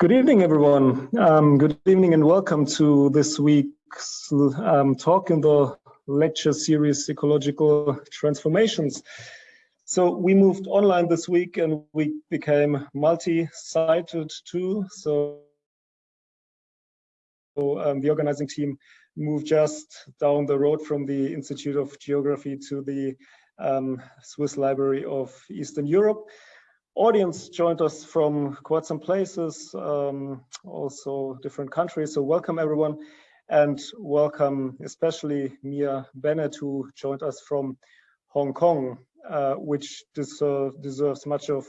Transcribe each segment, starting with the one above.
Good evening, everyone. Um, good evening and welcome to this week's um, talk in the lecture series Ecological Transformations. So we moved online this week and we became multi-sited too. So, um, the organizing team moved just down the road from the Institute of Geography to the um, Swiss Library of Eastern Europe audience joined us from quite some places, um, also different countries. So welcome everyone and welcome especially Mia Bennett who joined us from Hong Kong, uh, which deserve, deserves much of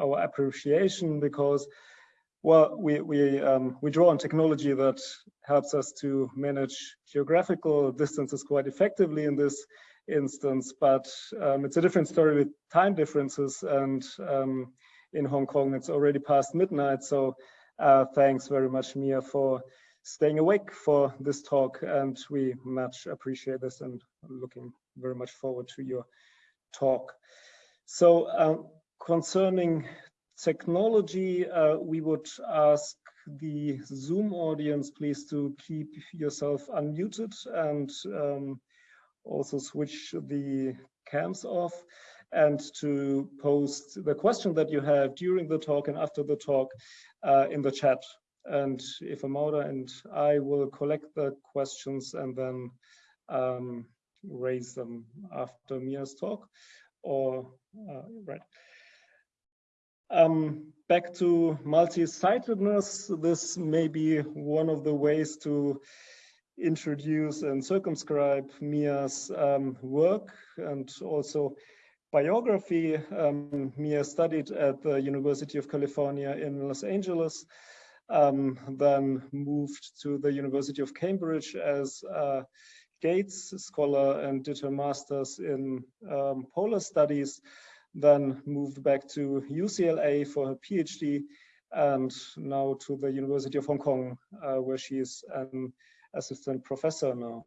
our appreciation because well, we, we, um, we draw on technology that helps us to manage geographical distances quite effectively in this instance, but um, it's a different story with time differences. And um, in Hong Kong, it's already past midnight. So uh, thanks very much, Mia, for staying awake for this talk. And we much appreciate this and looking very much forward to your talk. So uh, concerning technology, uh, we would ask the Zoom audience, please to keep yourself unmuted and um, also switch the cams off and to post the question that you have during the talk and after the talk uh, in the chat. And if Amauda and I will collect the questions and then um, raise them after Mia's talk or, uh, right. Um, back to multi-sidedness, this may be one of the ways to introduce and circumscribe Mia's um, work and also biography. Um, Mia studied at the University of California in Los Angeles, um, then moved to the University of Cambridge as a Gates scholar and did her master's in um, polar studies, then moved back to UCLA for her PhD and now to the University of Hong Kong, uh, where she is an assistant professor now.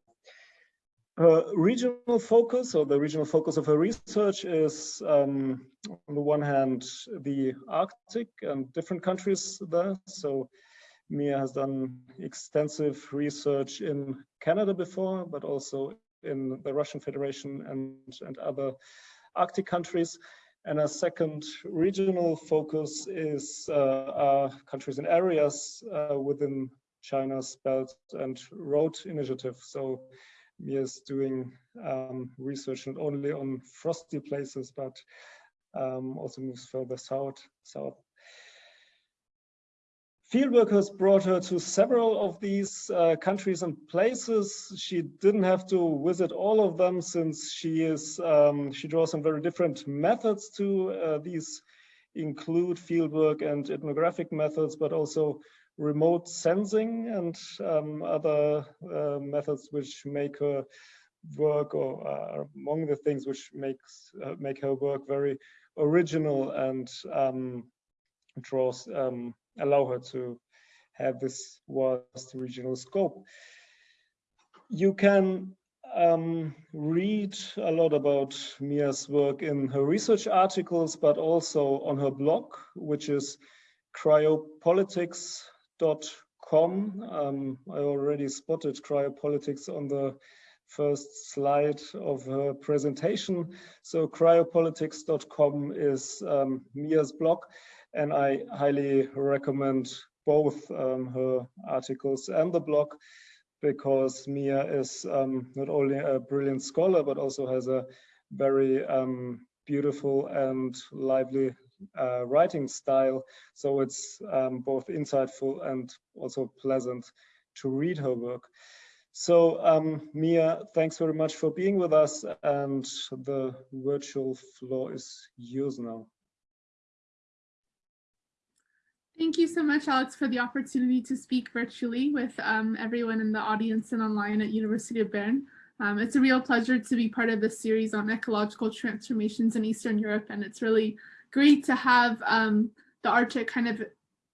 Her regional focus, or the regional focus of her research is, um, on the one hand, the Arctic and different countries there. So Mia has done extensive research in Canada before, but also in the Russian Federation and, and other Arctic countries. And a second regional focus is uh, countries and areas uh, within China's Belt and Road Initiative. So Mia is doing um, research not only on frosty places, but um, also moves further south. south. Fieldwork has brought her to several of these uh, countries and places. She didn't have to visit all of them since she is um, she draws on very different methods to uh, these include fieldwork and ethnographic methods, but also remote sensing and um, other uh, methods which make her work or uh, among the things which makes uh, make her work very original and um, draws um, allow her to have this vast regional scope. You can um, read a lot about Mia's work in her research articles, but also on her blog, which is cryopolitics cryopolitics.com. Um, I already spotted cryopolitics on the first slide of her presentation. So cryopolitics.com is um, Mia's blog, and I highly recommend both um, her articles and the blog because Mia is um, not only a brilliant scholar, but also has a very um, beautiful and lively uh, writing style. So it's um, both insightful and also pleasant to read her work. So um, Mia, thanks very much for being with us and the virtual floor is yours now. Thank you so much, Alex, for the opportunity to speak virtually with um, everyone in the audience and online at University of Bern. Um, it's a real pleasure to be part of this series on ecological transformations in Eastern Europe, and it's really great to have um, the Arctic kind of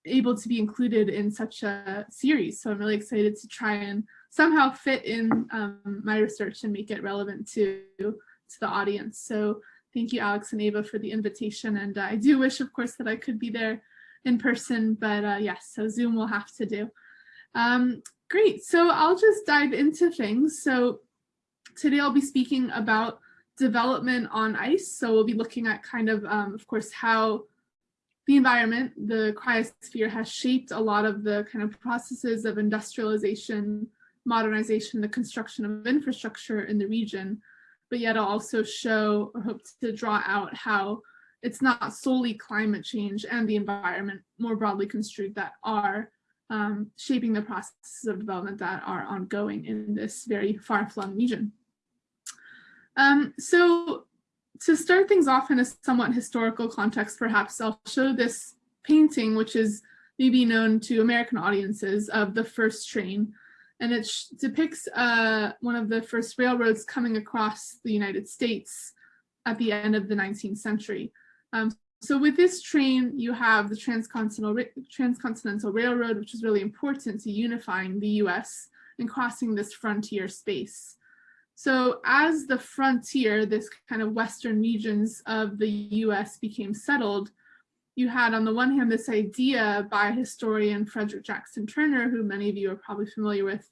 able to be included in such a series. So I'm really excited to try and somehow fit in um, my research and make it relevant to, to the audience. So thank you, Alex and Ava, for the invitation. And uh, I do wish, of course, that I could be there in person, but uh, yes, so Zoom will have to do. Um, great, so I'll just dive into things. So today I'll be speaking about development on ice. So we'll be looking at kind of, um, of course, how the environment, the cryosphere has shaped a lot of the kind of processes of industrialization, modernization, the construction of infrastructure in the region, but yet I'll also show or hope to draw out how it's not solely climate change and the environment more broadly construed that are um, shaping the processes of development that are ongoing in this very far-flung region. Um, so to start things off in a somewhat historical context, perhaps I'll show this painting, which is maybe known to American audiences of the first train. And it depicts uh, one of the first railroads coming across the United States at the end of the 19th century. Um, so with this train, you have the Transcontinental, Transcontinental Railroad, which is really important to unifying the US and crossing this frontier space. So as the frontier, this kind of western regions of the US became settled, you had on the one hand this idea by historian Frederick Jackson Turner, who many of you are probably familiar with,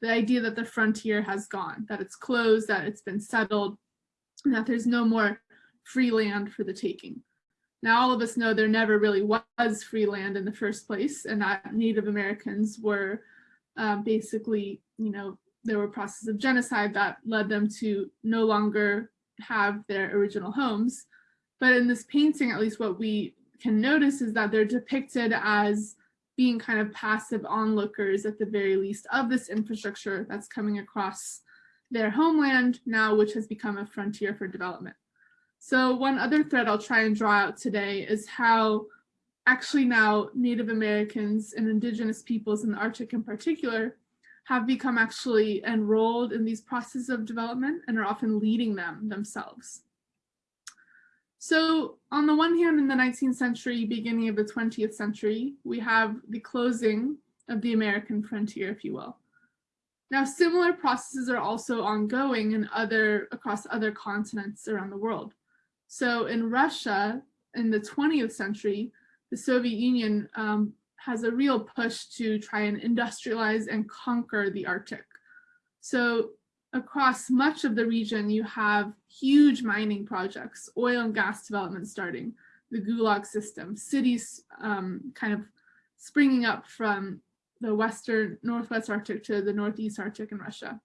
the idea that the frontier has gone, that it's closed, that it's been settled, and that there's no more free land for the taking. Now, all of us know there never really was free land in the first place, and that Native Americans were um, basically, you know, there were processes of genocide that led them to no longer have their original homes. But in this painting, at least what we can notice is that they're depicted as being kind of passive onlookers at the very least of this infrastructure that's coming across their homeland now, which has become a frontier for development. So one other thread I'll try and draw out today is how actually now Native Americans and indigenous peoples in the Arctic in particular have become actually enrolled in these processes of development and are often leading them themselves. So on the one hand, in the 19th century, beginning of the 20th century, we have the closing of the American frontier, if you will. Now, similar processes are also ongoing in other across other continents around the world. So in Russia, in the 20th century, the Soviet Union um, has a real push to try and industrialize and conquer the Arctic. So across much of the region, you have huge mining projects, oil and gas development starting, the Gulag system, cities um, kind of springing up from the western northwest Arctic to the northeast Arctic in Russia.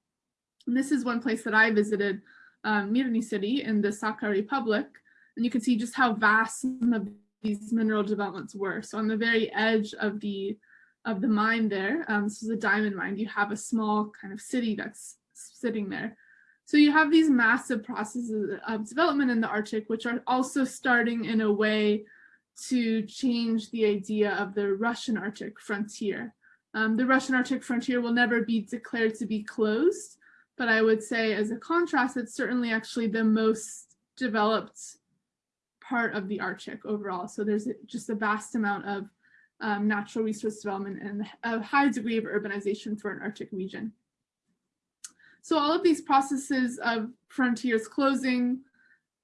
And this is one place that I visited, um, Mirny city in the Sakha Republic, and you can see just how vast of these mineral developments were. So on the very edge of the of the mine there, um, this is a diamond mine, you have a small kind of city that's sitting there. So you have these massive processes of development in the Arctic, which are also starting in a way to change the idea of the Russian Arctic frontier. Um, the Russian Arctic frontier will never be declared to be closed, but I would say as a contrast, it's certainly actually the most developed part of the Arctic overall. So there's just a vast amount of um, natural resource development and a high degree of urbanization for an Arctic region. So all of these processes of frontiers closing,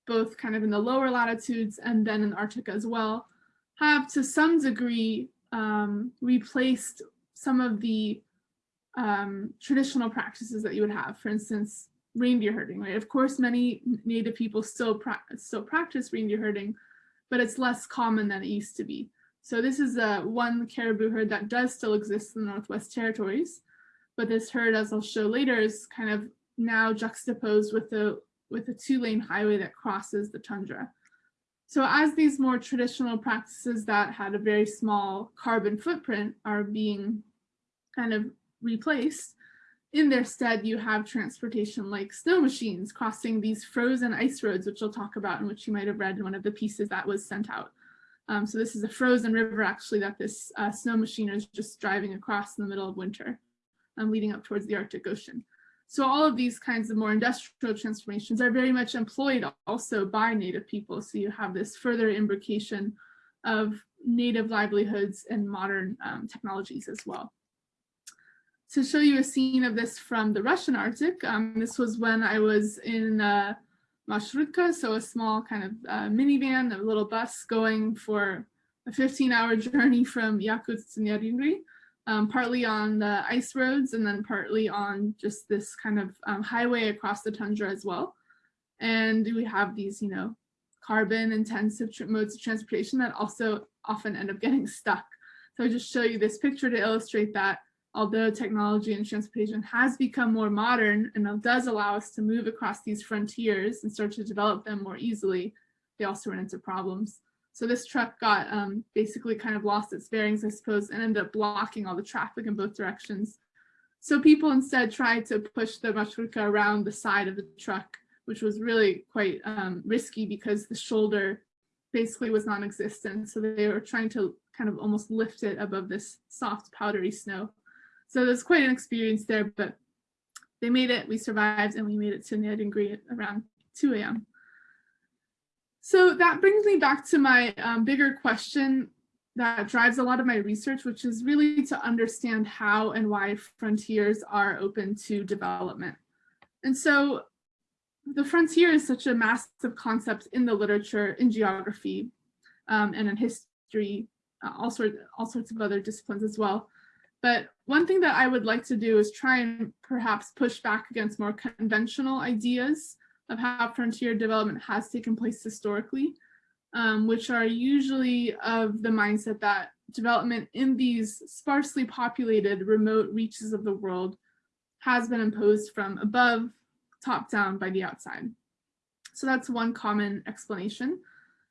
both kind of in the lower latitudes and then in Arctic as well, have to some degree um, replaced some of the um, traditional practices that you would have. For instance, reindeer herding, right? Of course, many native people still, pra still practice reindeer herding, but it's less common than it used to be. So this is a one caribou herd that does still exist in the Northwest Territories, but this herd, as I'll show later, is kind of now juxtaposed with the with a two-lane highway that crosses the tundra. So as these more traditional practices that had a very small carbon footprint are being kind of replaced, in their stead, you have transportation like snow machines crossing these frozen ice roads, which we'll talk about and which you might have read in one of the pieces that was sent out. Um, so this is a frozen river actually that this uh, snow machine is just driving across in the middle of winter, um, leading up towards the Arctic Ocean. So all of these kinds of more industrial transformations are very much employed also by Native people. So you have this further imbrication of Native livelihoods and modern um, technologies as well to show you a scene of this from the Russian Arctic. Um, this was when I was in uh, Marshrutka, so a small kind of uh, minivan, a little bus going for a 15 hour journey from Yakutsk to Neriungri, um, partly on the ice roads and then partly on just this kind of um, highway across the tundra as well. And we have these, you know, carbon intensive modes of transportation that also often end up getting stuck. So I just show you this picture to illustrate that although technology and transportation has become more modern and does allow us to move across these frontiers and start to develop them more easily, they also run into problems. So this truck got um, basically kind of lost its bearings, I suppose, and ended up blocking all the traffic in both directions. So people instead tried to push the marshrutka around the side of the truck, which was really quite um, risky because the shoulder basically was non-existent. So they were trying to kind of almost lift it above this soft powdery snow. So there's quite an experience there, but they made it, we survived, and we made it to at around 2 a.m. So that brings me back to my um, bigger question that drives a lot of my research, which is really to understand how and why frontiers are open to development. And so the frontier is such a massive concept in the literature, in geography, um, and in history, uh, all, sort, all sorts of other disciplines as well. But one thing that I would like to do is try and perhaps push back against more conventional ideas of how frontier development has taken place historically, um, which are usually of the mindset that development in these sparsely populated remote reaches of the world has been imposed from above, top down by the outside. So that's one common explanation.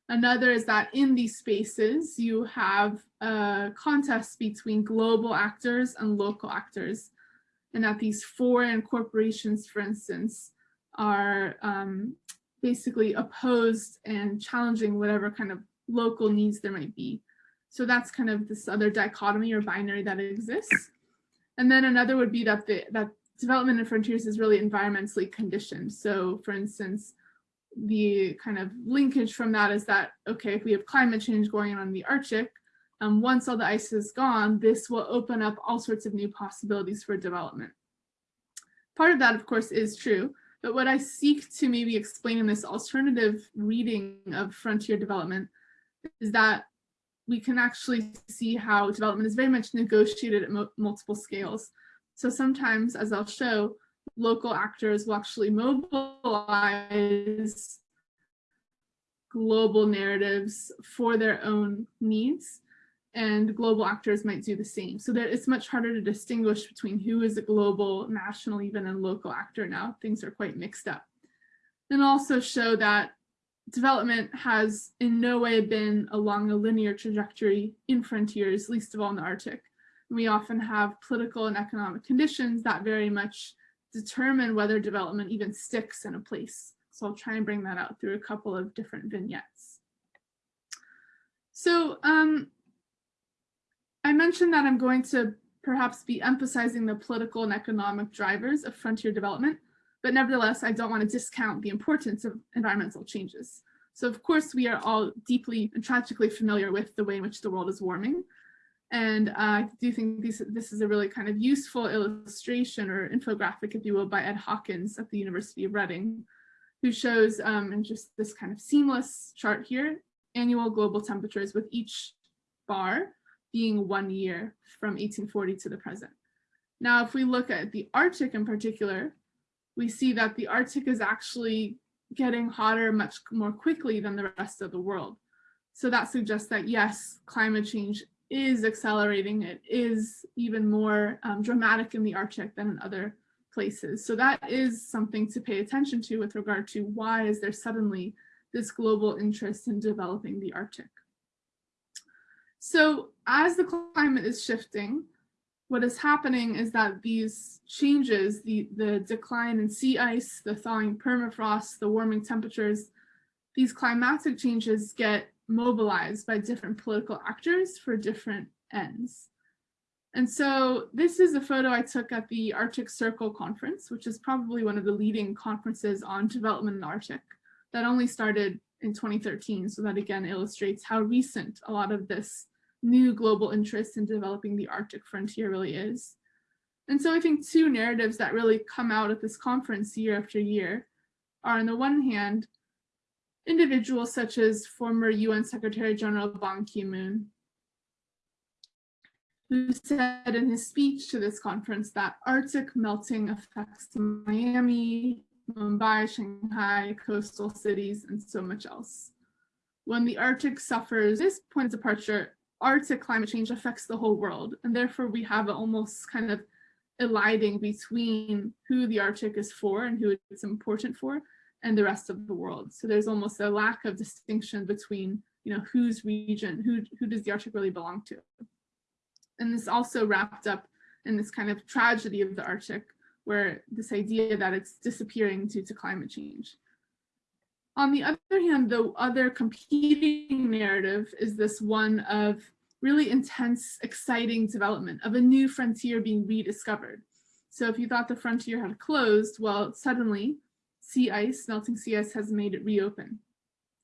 Another is that in these spaces, you have a contest between global actors and local actors, and that these foreign corporations, for instance, are um, basically opposed and challenging whatever kind of local needs there might be. So that's kind of this other dichotomy or binary that exists. And then another would be that the that development in frontiers is really environmentally conditioned. So for instance, the kind of linkage from that is that, okay, if we have climate change going on in the Arctic, um, once all the ice is gone, this will open up all sorts of new possibilities for development. Part of that, of course, is true, but what I seek to maybe explain in this alternative reading of frontier development is that we can actually see how development is very much negotiated at multiple scales. So sometimes, as I'll show, local actors will actually mobilize global narratives for their own needs and global actors might do the same. So that it's much harder to distinguish between who is a global, national, even and local actor now. Things are quite mixed up. And also show that development has in no way been along a linear trajectory in frontiers, least of all in the Arctic. We often have political and economic conditions that very much determine whether development even sticks in a place. So I'll try and bring that out through a couple of different vignettes. So um, I mentioned that I'm going to perhaps be emphasizing the political and economic drivers of frontier development, but nevertheless, I don't want to discount the importance of environmental changes. So of course, we are all deeply and tragically familiar with the way in which the world is warming. And uh, I do think this, this is a really kind of useful illustration or infographic, if you will, by Ed Hawkins at the University of Reading, who shows um, in just this kind of seamless chart here, annual global temperatures with each bar being one year from 1840 to the present. Now, if we look at the Arctic in particular, we see that the Arctic is actually getting hotter much more quickly than the rest of the world. So that suggests that yes, climate change is accelerating. It is even more um, dramatic in the Arctic than in other places. So that is something to pay attention to with regard to why is there suddenly this global interest in developing the Arctic. So as the climate is shifting, what is happening is that these changes, the, the decline in sea ice, the thawing permafrost, the warming temperatures, these climatic changes get mobilized by different political actors for different ends. And so this is a photo I took at the Arctic Circle conference, which is probably one of the leading conferences on development in the Arctic that only started in 2013. So that again illustrates how recent a lot of this new global interest in developing the Arctic frontier really is. And so I think two narratives that really come out at this conference year after year are on the one hand, individuals such as former UN Secretary General Ban Ki-moon, who said in his speech to this conference that Arctic melting affects Miami, Mumbai, Shanghai, coastal cities, and so much else. When the Arctic suffers this point of departure, Arctic climate change affects the whole world, and therefore we have almost kind of eliding between who the Arctic is for and who it's important for and the rest of the world. So there's almost a lack of distinction between, you know, whose region, who, who does the Arctic really belong to? And this also wrapped up in this kind of tragedy of the Arctic, where this idea that it's disappearing due to climate change. On the other hand, the other competing narrative is this one of really intense, exciting development of a new frontier being rediscovered. So if you thought the frontier had closed, well, suddenly sea ice, melting sea ice has made it reopen.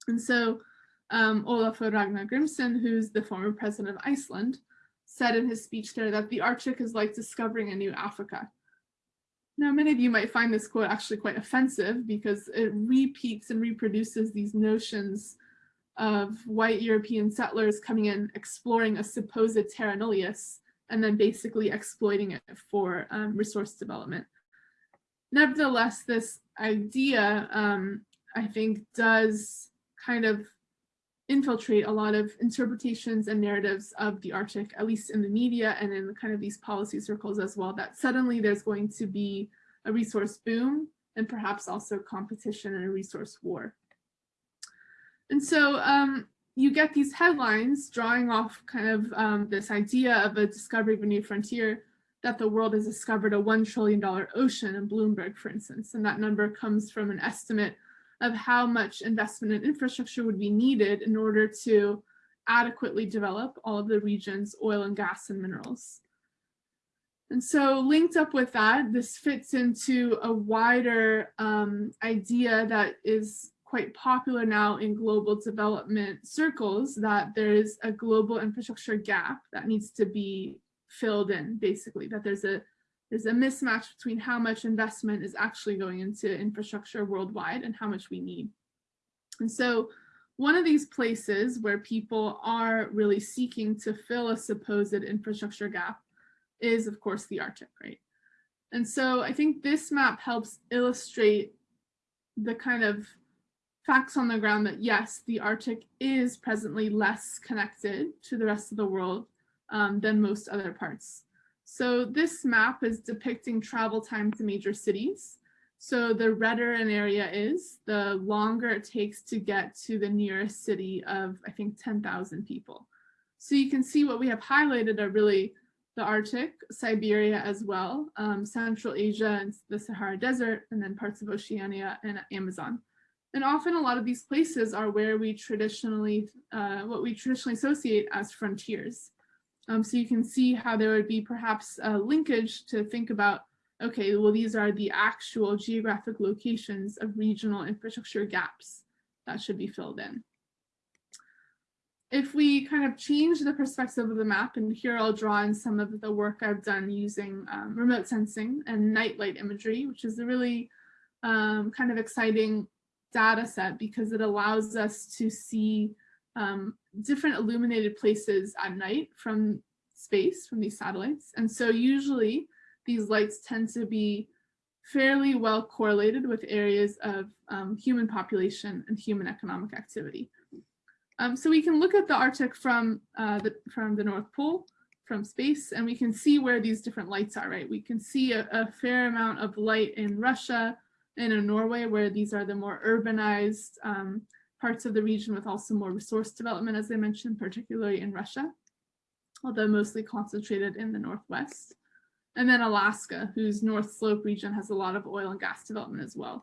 And so um, Olafur Ragnar Grimsson, who's the former president of Iceland, said in his speech there that the Arctic is like discovering a new Africa. Now, many of you might find this quote actually quite offensive because it repeats and reproduces these notions of white European settlers coming in, exploring a supposed terra nullius, and then basically exploiting it for um, resource development. Nevertheless, this idea, um, I think, does kind of infiltrate a lot of interpretations and narratives of the Arctic, at least in the media and in kind of these policy circles as well, that suddenly there's going to be a resource boom and perhaps also competition and a resource war. And so um, you get these headlines drawing off kind of um, this idea of a discovery of a new frontier that the world has discovered a $1 trillion ocean in Bloomberg, for instance, and that number comes from an estimate of how much investment in infrastructure would be needed in order to adequately develop all of the region's oil and gas and minerals. And so linked up with that, this fits into a wider um, idea that is quite popular now in global development circles that there is a global infrastructure gap that needs to be filled in, basically, that there's a there's a mismatch between how much investment is actually going into infrastructure worldwide and how much we need. And so one of these places where people are really seeking to fill a supposed infrastructure gap is, of course, the Arctic, right? And so I think this map helps illustrate the kind of facts on the ground that yes, the Arctic is presently less connected to the rest of the world um, than most other parts. So this map is depicting travel time to major cities. So the redder an area is, the longer it takes to get to the nearest city of, I think, 10,000 people. So you can see what we have highlighted are really the Arctic, Siberia as well, um, Central Asia and the Sahara Desert, and then parts of Oceania and Amazon. And often a lot of these places are where we traditionally, uh, what we traditionally associate as frontiers. Um, so you can see how there would be perhaps a linkage to think about, okay, well, these are the actual geographic locations of regional infrastructure gaps that should be filled in. If we kind of change the perspective of the map, and here I'll draw in some of the work I've done using um, remote sensing and nightlight imagery, which is a really um, kind of exciting data set because it allows us to see um, different illuminated places at night from space, from these satellites. And so usually these lights tend to be fairly well correlated with areas of um, human population and human economic activity. Um, so we can look at the Arctic from, uh, the, from the North Pole, from space, and we can see where these different lights are, right? We can see a, a fair amount of light in Russia and in Norway, where these are the more urbanized um, parts of the region with also more resource development, as I mentioned, particularly in Russia, although mostly concentrated in the Northwest. And then Alaska, whose North Slope region has a lot of oil and gas development as well.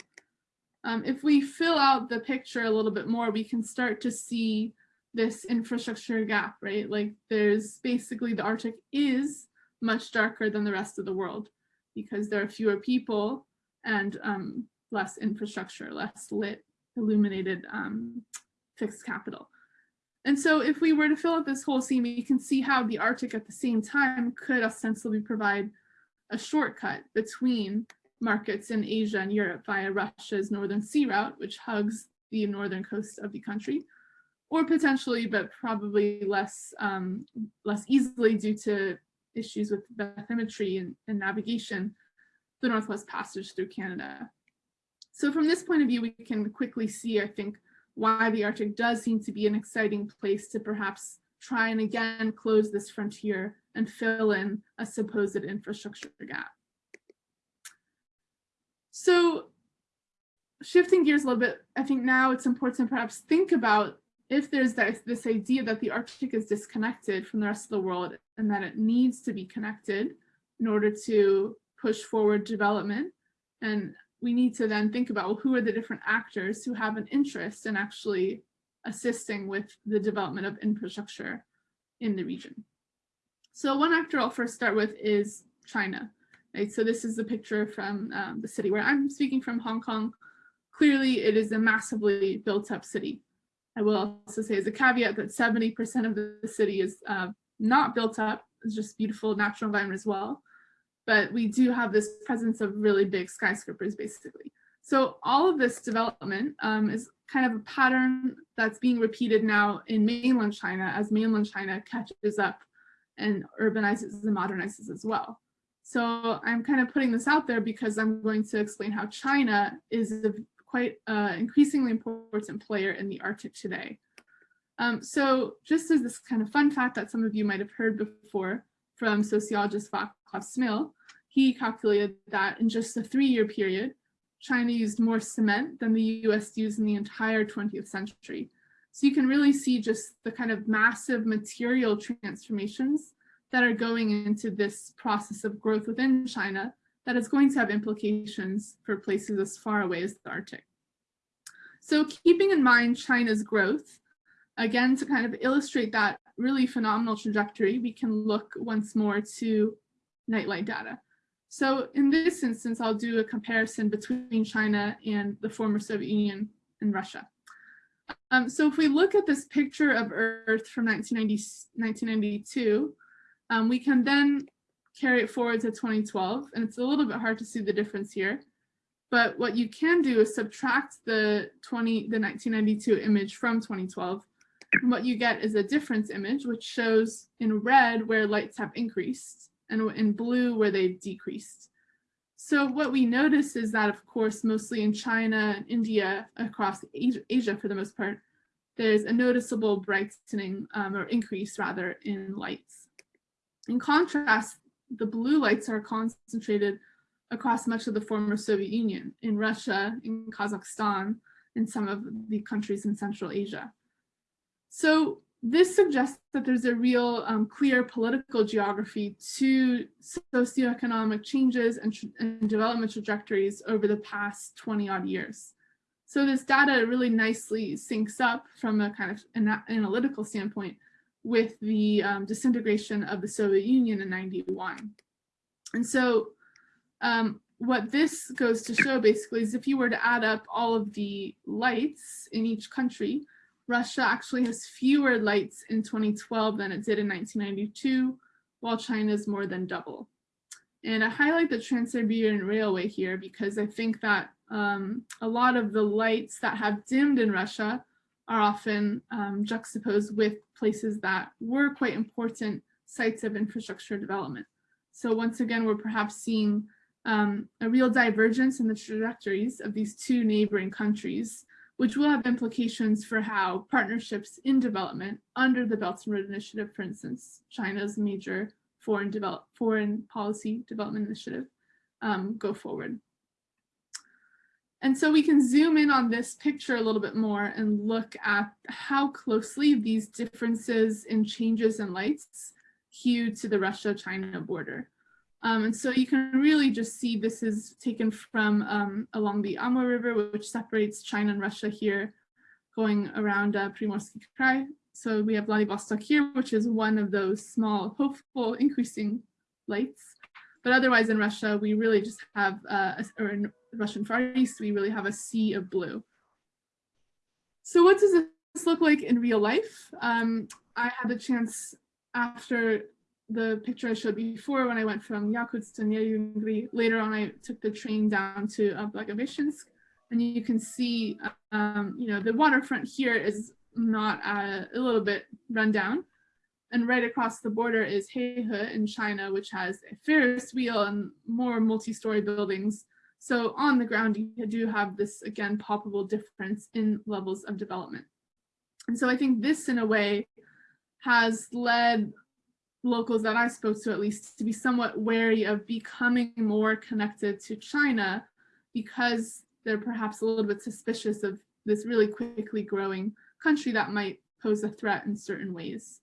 Um, if we fill out the picture a little bit more, we can start to see this infrastructure gap, right? Like there's basically the Arctic is much darker than the rest of the world because there are fewer people and um, less infrastructure, less lit illuminated um, fixed capital. And so if we were to fill out this whole scene, we can see how the Arctic at the same time could ostensibly provide a shortcut between markets in Asia and Europe via Russia's Northern Sea Route, which hugs the northern coast of the country, or potentially, but probably less, um, less easily due to issues with bathymetry and, and navigation, the Northwest Passage through Canada. So from this point of view, we can quickly see, I think, why the Arctic does seem to be an exciting place to perhaps try and again close this frontier and fill in a supposed infrastructure gap. So shifting gears a little bit, I think now it's important to perhaps think about if there's this, this idea that the Arctic is disconnected from the rest of the world and that it needs to be connected in order to push forward development. And we need to then think about well, who are the different actors who have an interest in actually assisting with the development of infrastructure in the region. So one actor I'll first start with is China. Right? So this is the picture from um, the city where I'm speaking from, Hong Kong. Clearly, it is a massively built up city. I will also say as a caveat that 70% of the city is uh, not built up. It's just beautiful natural environment as well. But we do have this presence of really big skyscrapers basically. So all of this development um, is kind of a pattern that's being repeated now in mainland China as mainland China catches up and urbanizes and modernizes as well. So I'm kind of putting this out there because I'm going to explain how China is a quite uh, increasingly important player in the Arctic today. Um, so just as this kind of fun fact that some of you might have heard before from sociologist Vaclav Smil, he calculated that in just a three-year period, China used more cement than the US used in the entire 20th century. So you can really see just the kind of massive material transformations that are going into this process of growth within China that is going to have implications for places as far away as the Arctic. So keeping in mind China's growth, again, to kind of illustrate that really phenomenal trajectory, we can look once more to nightlight data. So in this instance, I'll do a comparison between China and the former Soviet Union and Russia. Um, so if we look at this picture of Earth from 1990, 1992, um, we can then carry it forward to 2012, and it's a little bit hard to see the difference here. But what you can do is subtract the 20, the 1992 image from 2012. And what you get is a difference image, which shows in red where lights have increased and in blue where they've decreased. So what we notice is that, of course, mostly in China and India, across Asia, for the most part, there's a noticeable brightening um, or increase rather in lights. In contrast, the blue lights are concentrated across much of the former Soviet Union, in Russia, in Kazakhstan, in some of the countries in Central Asia. So this suggests that there's a real um, clear political geography to socioeconomic changes and, and, development trajectories over the past 20 odd years. So this data really nicely syncs up from a kind of an analytical standpoint with the um, disintegration of the Soviet Union in 91. And so um, what this goes to show basically is if you were to add up all of the lights in each country, Russia actually has fewer lights in 2012 than it did in 1992, while China is more than double. And I highlight the Trans-Siberian Railway here because I think that um, a lot of the lights that have dimmed in Russia are often um, juxtaposed with places that were quite important sites of infrastructure development. So once again, we're perhaps seeing um, a real divergence in the trajectories of these two neighboring countries, which will have implications for how partnerships in development under the Belt and Road Initiative, for instance, China's major foreign, develop, foreign policy development initiative, um, go forward. And so we can zoom in on this picture a little bit more and look at how closely these differences in changes in lights hew to the Russia-China border. Um, and so you can really just see this is taken from um, along the Amur River, which separates China and Russia here, going around uh, Primorsky Krai. So we have Vladivostok here, which is one of those small, hopeful, increasing lights. But otherwise in Russia, we really just have, uh, or in Russian Far East, we really have a sea of blue. So what does this look like in real life? Um, I had the chance after the picture I showed before when I went from Yakutsk to Neriungri. Later on, I took the train down to uh, Blagoveshchensk And you can see, um, you know, the waterfront here is not uh, a little bit run down. And right across the border is Heihe in China, which has a Ferris wheel and more multi-story buildings. So on the ground, you do have this, again, palpable difference in levels of development. And so I think this, in a way, has led locals that I spoke to, at least, to be somewhat wary of becoming more connected to China because they're perhaps a little bit suspicious of this really quickly growing country that might pose a threat in certain ways.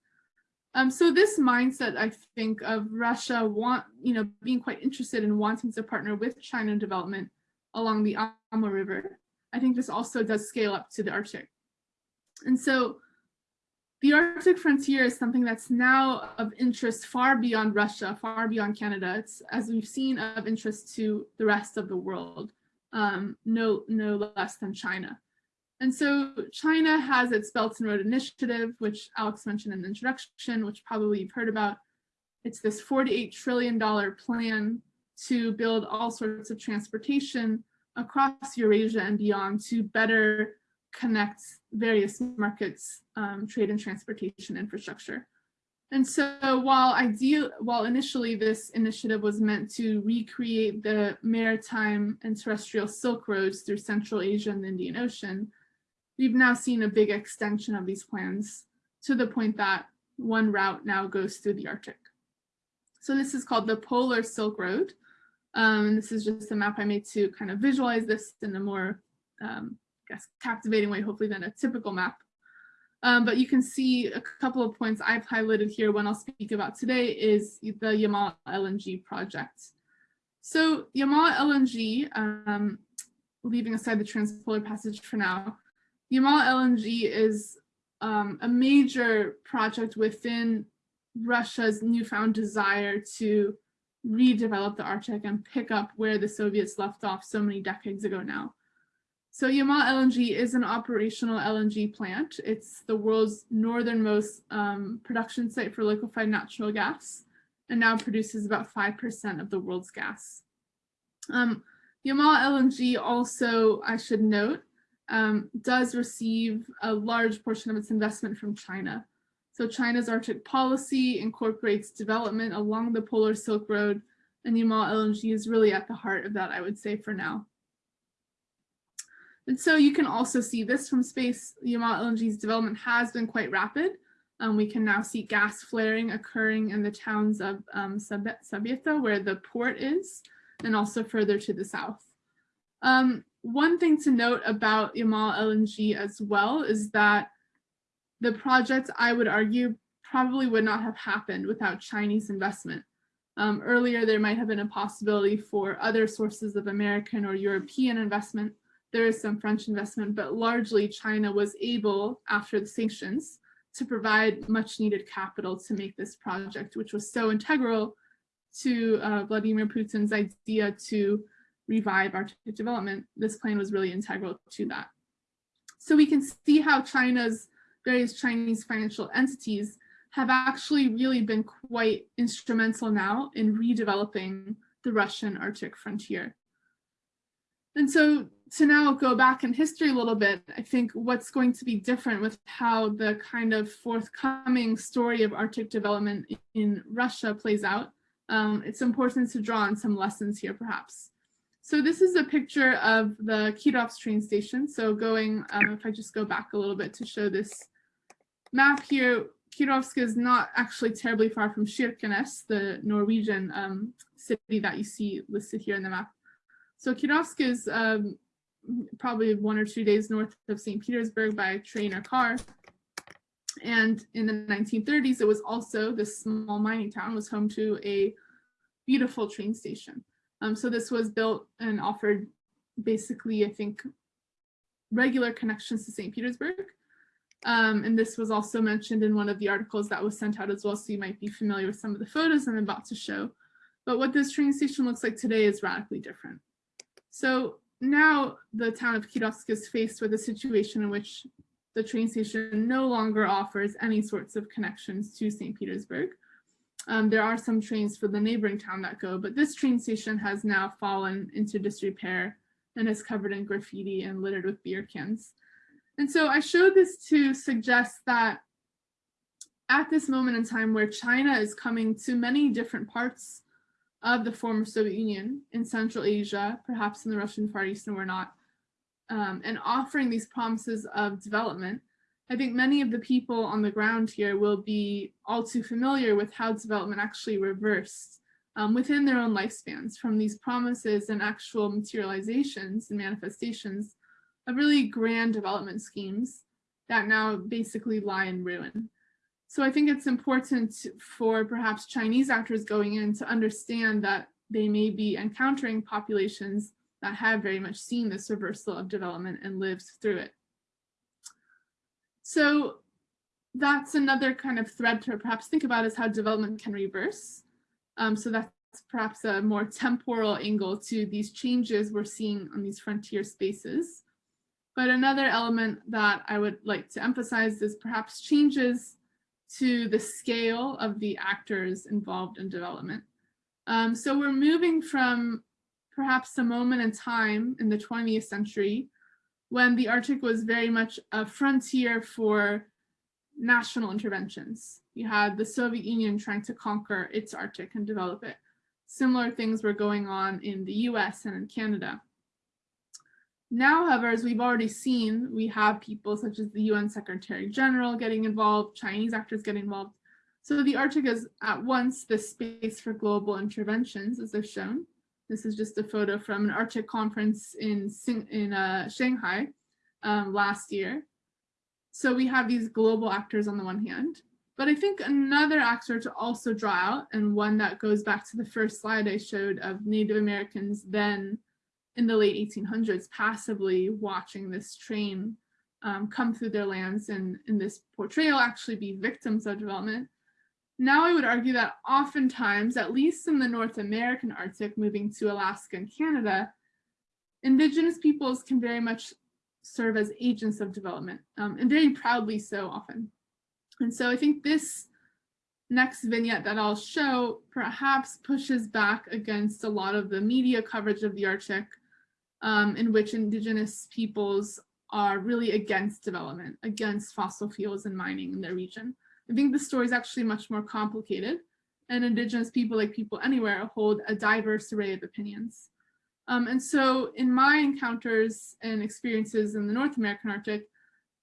Um, so this mindset, I think, of Russia want, you know, being quite interested in wanting to partner with China in development along the Amur River, I think this also does scale up to the Arctic. And so the Arctic frontier is something that's now of interest far beyond Russia, far beyond Canada. It's, as we've seen, of interest to the rest of the world, um, no, no less than China. And so China has its Belt and Road Initiative, which Alex mentioned in the introduction, which probably you've heard about. It's this $48 trillion plan to build all sorts of transportation across Eurasia and beyond to better connect various markets, um, trade and transportation infrastructure. And so while ideal, while initially this initiative was meant to recreate the maritime and terrestrial Silk Roads through Central Asia and the Indian Ocean, we've now seen a big extension of these plans to the point that one route now goes through the Arctic. So this is called the Polar Silk Road. Um, this is just a map I made to kind of visualize this in a more, um, guess, captivating way, hopefully, than a typical map. Um, but you can see a couple of points I've highlighted here. One I'll speak about today is the Yamal LNG project. So Yamal LNG, um, leaving aside the transpolar passage for now, Yamal LNG is um, a major project within Russia's newfound desire to redevelop the Arctic and pick up where the Soviets left off so many decades ago now. So Yamal LNG is an operational LNG plant. It's the world's northernmost um, production site for liquefied natural gas and now produces about 5% of the world's gas. Um, Yamal LNG also, I should note, um, does receive a large portion of its investment from China. So China's Arctic policy incorporates development along the Polar Silk Road and Yamal LNG is really at the heart of that, I would say for now. And so you can also see this from space. Yamal LNG's development has been quite rapid. Um, we can now see gas flaring occurring in the towns of um, Sabetta, where the port is, and also further to the south. Um, one thing to note about Yamal LNG as well is that the project, I would argue, probably would not have happened without Chinese investment. Um, earlier, there might have been a possibility for other sources of American or European investment. There is some French investment, but largely China was able, after the sanctions, to provide much needed capital to make this project, which was so integral to uh, Vladimir Putin's idea to revive Arctic development, this plan was really integral to that. So we can see how China's various Chinese financial entities have actually really been quite instrumental now in redeveloping the Russian Arctic frontier. And so to now go back in history a little bit, I think what's going to be different with how the kind of forthcoming story of Arctic development in Russia plays out, um, it's important to draw on some lessons here perhaps. So this is a picture of the Kirovsk train station. So going, um, if I just go back a little bit to show this map here, Kirovsk is not actually terribly far from Kirkenes, the Norwegian um, city that you see listed here in the map. So Kirovsk is um, probably one or two days north of St. Petersburg by train or car. And in the 1930s, it was also, this small mining town was home to a beautiful train station. Um, so this was built and offered basically, I think, regular connections to St. Petersburg. Um, and this was also mentioned in one of the articles that was sent out as well, so you might be familiar with some of the photos I'm about to show. But what this train station looks like today is radically different. So now the town of Kirovsk is faced with a situation in which the train station no longer offers any sorts of connections to St. Petersburg. Um, there are some trains for the neighboring town that go, but this train station has now fallen into disrepair and is covered in graffiti and littered with beer cans. And so I showed this to suggest that at this moment in time where China is coming to many different parts of the former Soviet Union in Central Asia, perhaps in the Russian Far East and we're not, um, and offering these promises of development, I think many of the people on the ground here will be all too familiar with how development actually reversed um, within their own lifespans from these promises and actual materializations and manifestations of really grand development schemes that now basically lie in ruin. So I think it's important for perhaps Chinese actors going in to understand that they may be encountering populations that have very much seen this reversal of development and lived through it. So that's another kind of thread to perhaps think about is how development can reverse. Um, so that's perhaps a more temporal angle to these changes we're seeing on these frontier spaces. But another element that I would like to emphasize is perhaps changes to the scale of the actors involved in development. Um, so we're moving from perhaps a moment in time in the 20th century when the Arctic was very much a frontier for national interventions. You had the Soviet Union trying to conquer its Arctic and develop it. Similar things were going on in the US and in Canada. Now, however, as we've already seen, we have people such as the UN Secretary General getting involved, Chinese actors getting involved. So the Arctic is at once the space for global interventions, as I've shown. This is just a photo from an Arctic conference in, in uh, Shanghai um, last year. So we have these global actors on the one hand, but I think another actor to also draw out, and one that goes back to the first slide I showed of Native Americans then in the late 1800s passively watching this train um, come through their lands and in this portrayal actually be victims of development. Now I would argue that oftentimes, at least in the North American Arctic, moving to Alaska and Canada, indigenous peoples can very much serve as agents of development um, and very proudly so often. And so I think this next vignette that I'll show perhaps pushes back against a lot of the media coverage of the Arctic um, in which indigenous peoples are really against development, against fossil fuels and mining in their region. I think the story is actually much more complicated and indigenous people like people anywhere hold a diverse array of opinions. Um, and so in my encounters and experiences in the North American Arctic,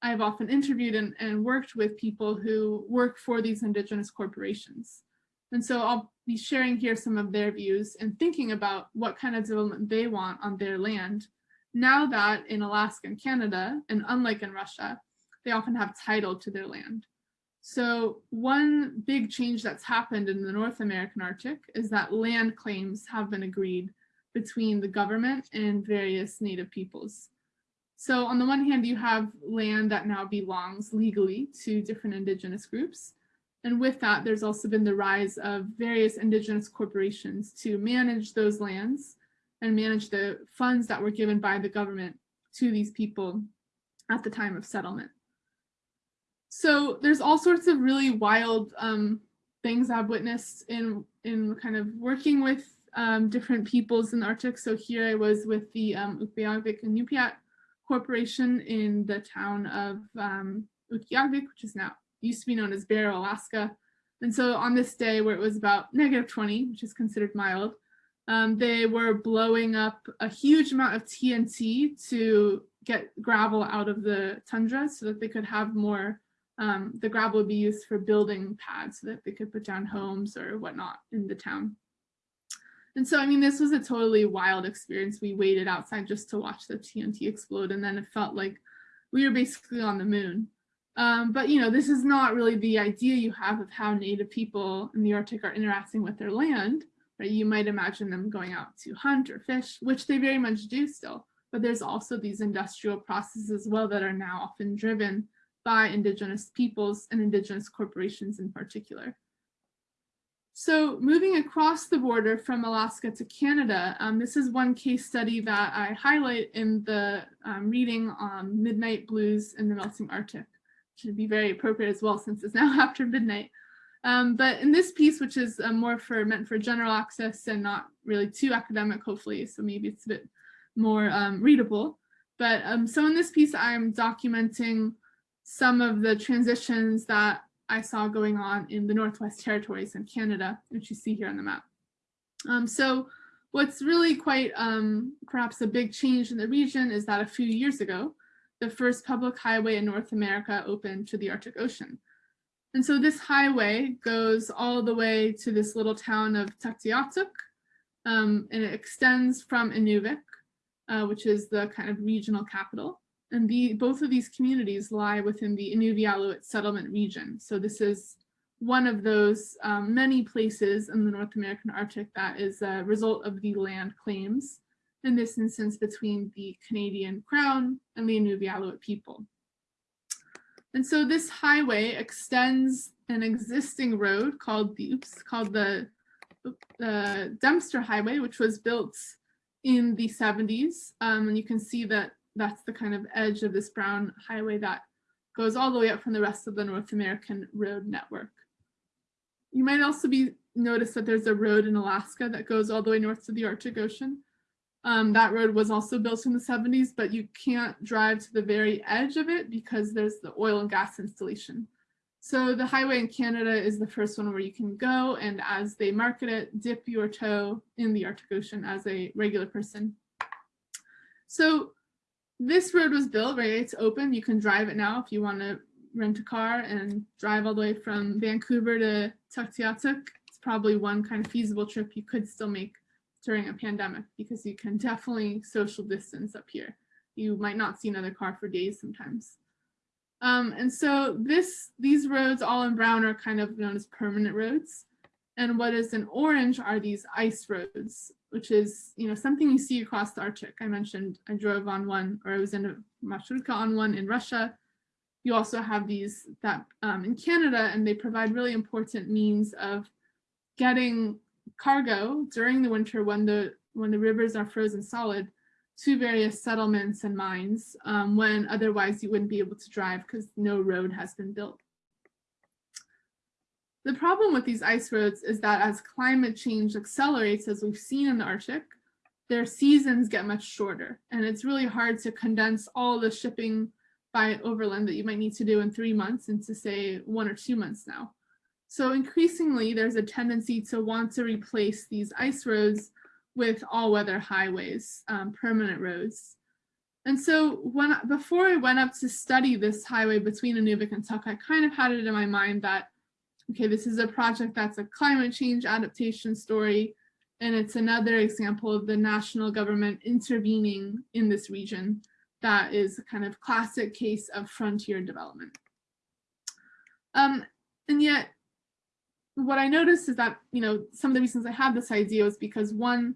I've often interviewed and, and worked with people who work for these indigenous corporations. And so I'll be sharing here some of their views and thinking about what kind of development they want on their land. Now that in Alaska and Canada, and unlike in Russia, they often have title to their land. So one big change that's happened in the North American Arctic is that land claims have been agreed between the government and various native peoples. So on the one hand, you have land that now belongs legally to different indigenous groups. And with that, there's also been the rise of various indigenous corporations to manage those lands and manage the funds that were given by the government to these people at the time of settlement. So there's all sorts of really wild um, things I've witnessed in, in kind of working with um, different peoples in the Arctic. So here I was with the um, Utqiagvik and Inupiat Corporation in the town of um, Utqiagvik, which is now used to be known as Barrow, Alaska. And so on this day where it was about negative 20, which is considered mild, um, they were blowing up a huge amount of TNT to get gravel out of the tundra so that they could have more, um, the gravel would be used for building pads so that they could put down homes or whatnot in the town. And so, I mean, this was a totally wild experience. We waited outside just to watch the TNT explode and then it felt like we were basically on the moon. Um, but, you know, this is not really the idea you have of how native people in the Arctic are interacting with their land, right? You might imagine them going out to hunt or fish, which they very much do still. But there's also these industrial processes as well that are now often driven by indigenous peoples and indigenous corporations in particular. So moving across the border from Alaska to Canada, um, this is one case study that I highlight in the um, reading on Midnight Blues in the Melting Arctic should be very appropriate as well since it's now after midnight. Um, but in this piece, which is uh, more for meant for general access and not really too academic, hopefully, so maybe it's a bit more um, readable. But um, so in this piece, I'm documenting some of the transitions that I saw going on in the Northwest Territories in Canada, which you see here on the map. Um, so what's really quite um, perhaps a big change in the region is that a few years ago, the first public highway in North America open to the Arctic Ocean. And so this highway goes all the way to this little town of Tuktoyaktuk, um, and it extends from Inuvik, uh, which is the kind of regional capital. And the, both of these communities lie within the Inuvialuit settlement region. So this is one of those um, many places in the North American Arctic that is a result of the land claims, in this instance between the Canadian Crown and the Inuvialuit people. And so this highway extends an existing road called the, oops, called the uh, Dempster Highway, which was built in the 70s. Um, and you can see that that's the kind of edge of this brown highway that goes all the way up from the rest of the North American road network. You might also be notice that there's a road in Alaska that goes all the way north to the Arctic Ocean. Um, that road was also built in the 70s, but you can't drive to the very edge of it because there's the oil and gas installation. So the highway in Canada is the first one where you can go and as they market it, dip your toe in the Arctic Ocean as a regular person. So this road was built, right? It's open. You can drive it now if you want to rent a car and drive all the way from Vancouver to Tuktoyaktuk. It's probably one kind of feasible trip you could still make during a pandemic because you can definitely social distance up here. You might not see another car for days sometimes. Um, and so this, these roads all in brown are kind of known as permanent roads. And what is in orange are these ice roads, which is, you know, something you see across the Arctic. I mentioned I drove on one, or I was in a marshrutka on one in Russia. You also have these that um, in Canada, and they provide really important means of getting cargo during the winter when the when the rivers are frozen solid to various settlements and mines um, when otherwise you wouldn't be able to drive because no road has been built. The problem with these ice roads is that as climate change accelerates, as we've seen in the Arctic, their seasons get much shorter. And it's really hard to condense all the shipping by overland that you might need to do in three months into say one or two months now. So increasingly, there's a tendency to want to replace these ice roads with all-weather highways, um, permanent roads. And so when before I went up to study this highway between Inuvik and Tuk, I kind of had it in my mind that, okay, this is a project that's a climate change adaptation story, and it's another example of the national government intervening in this region that is a kind of classic case of frontier development. Um, and yet what I noticed is that, you know, some of the reasons I had this idea was because one,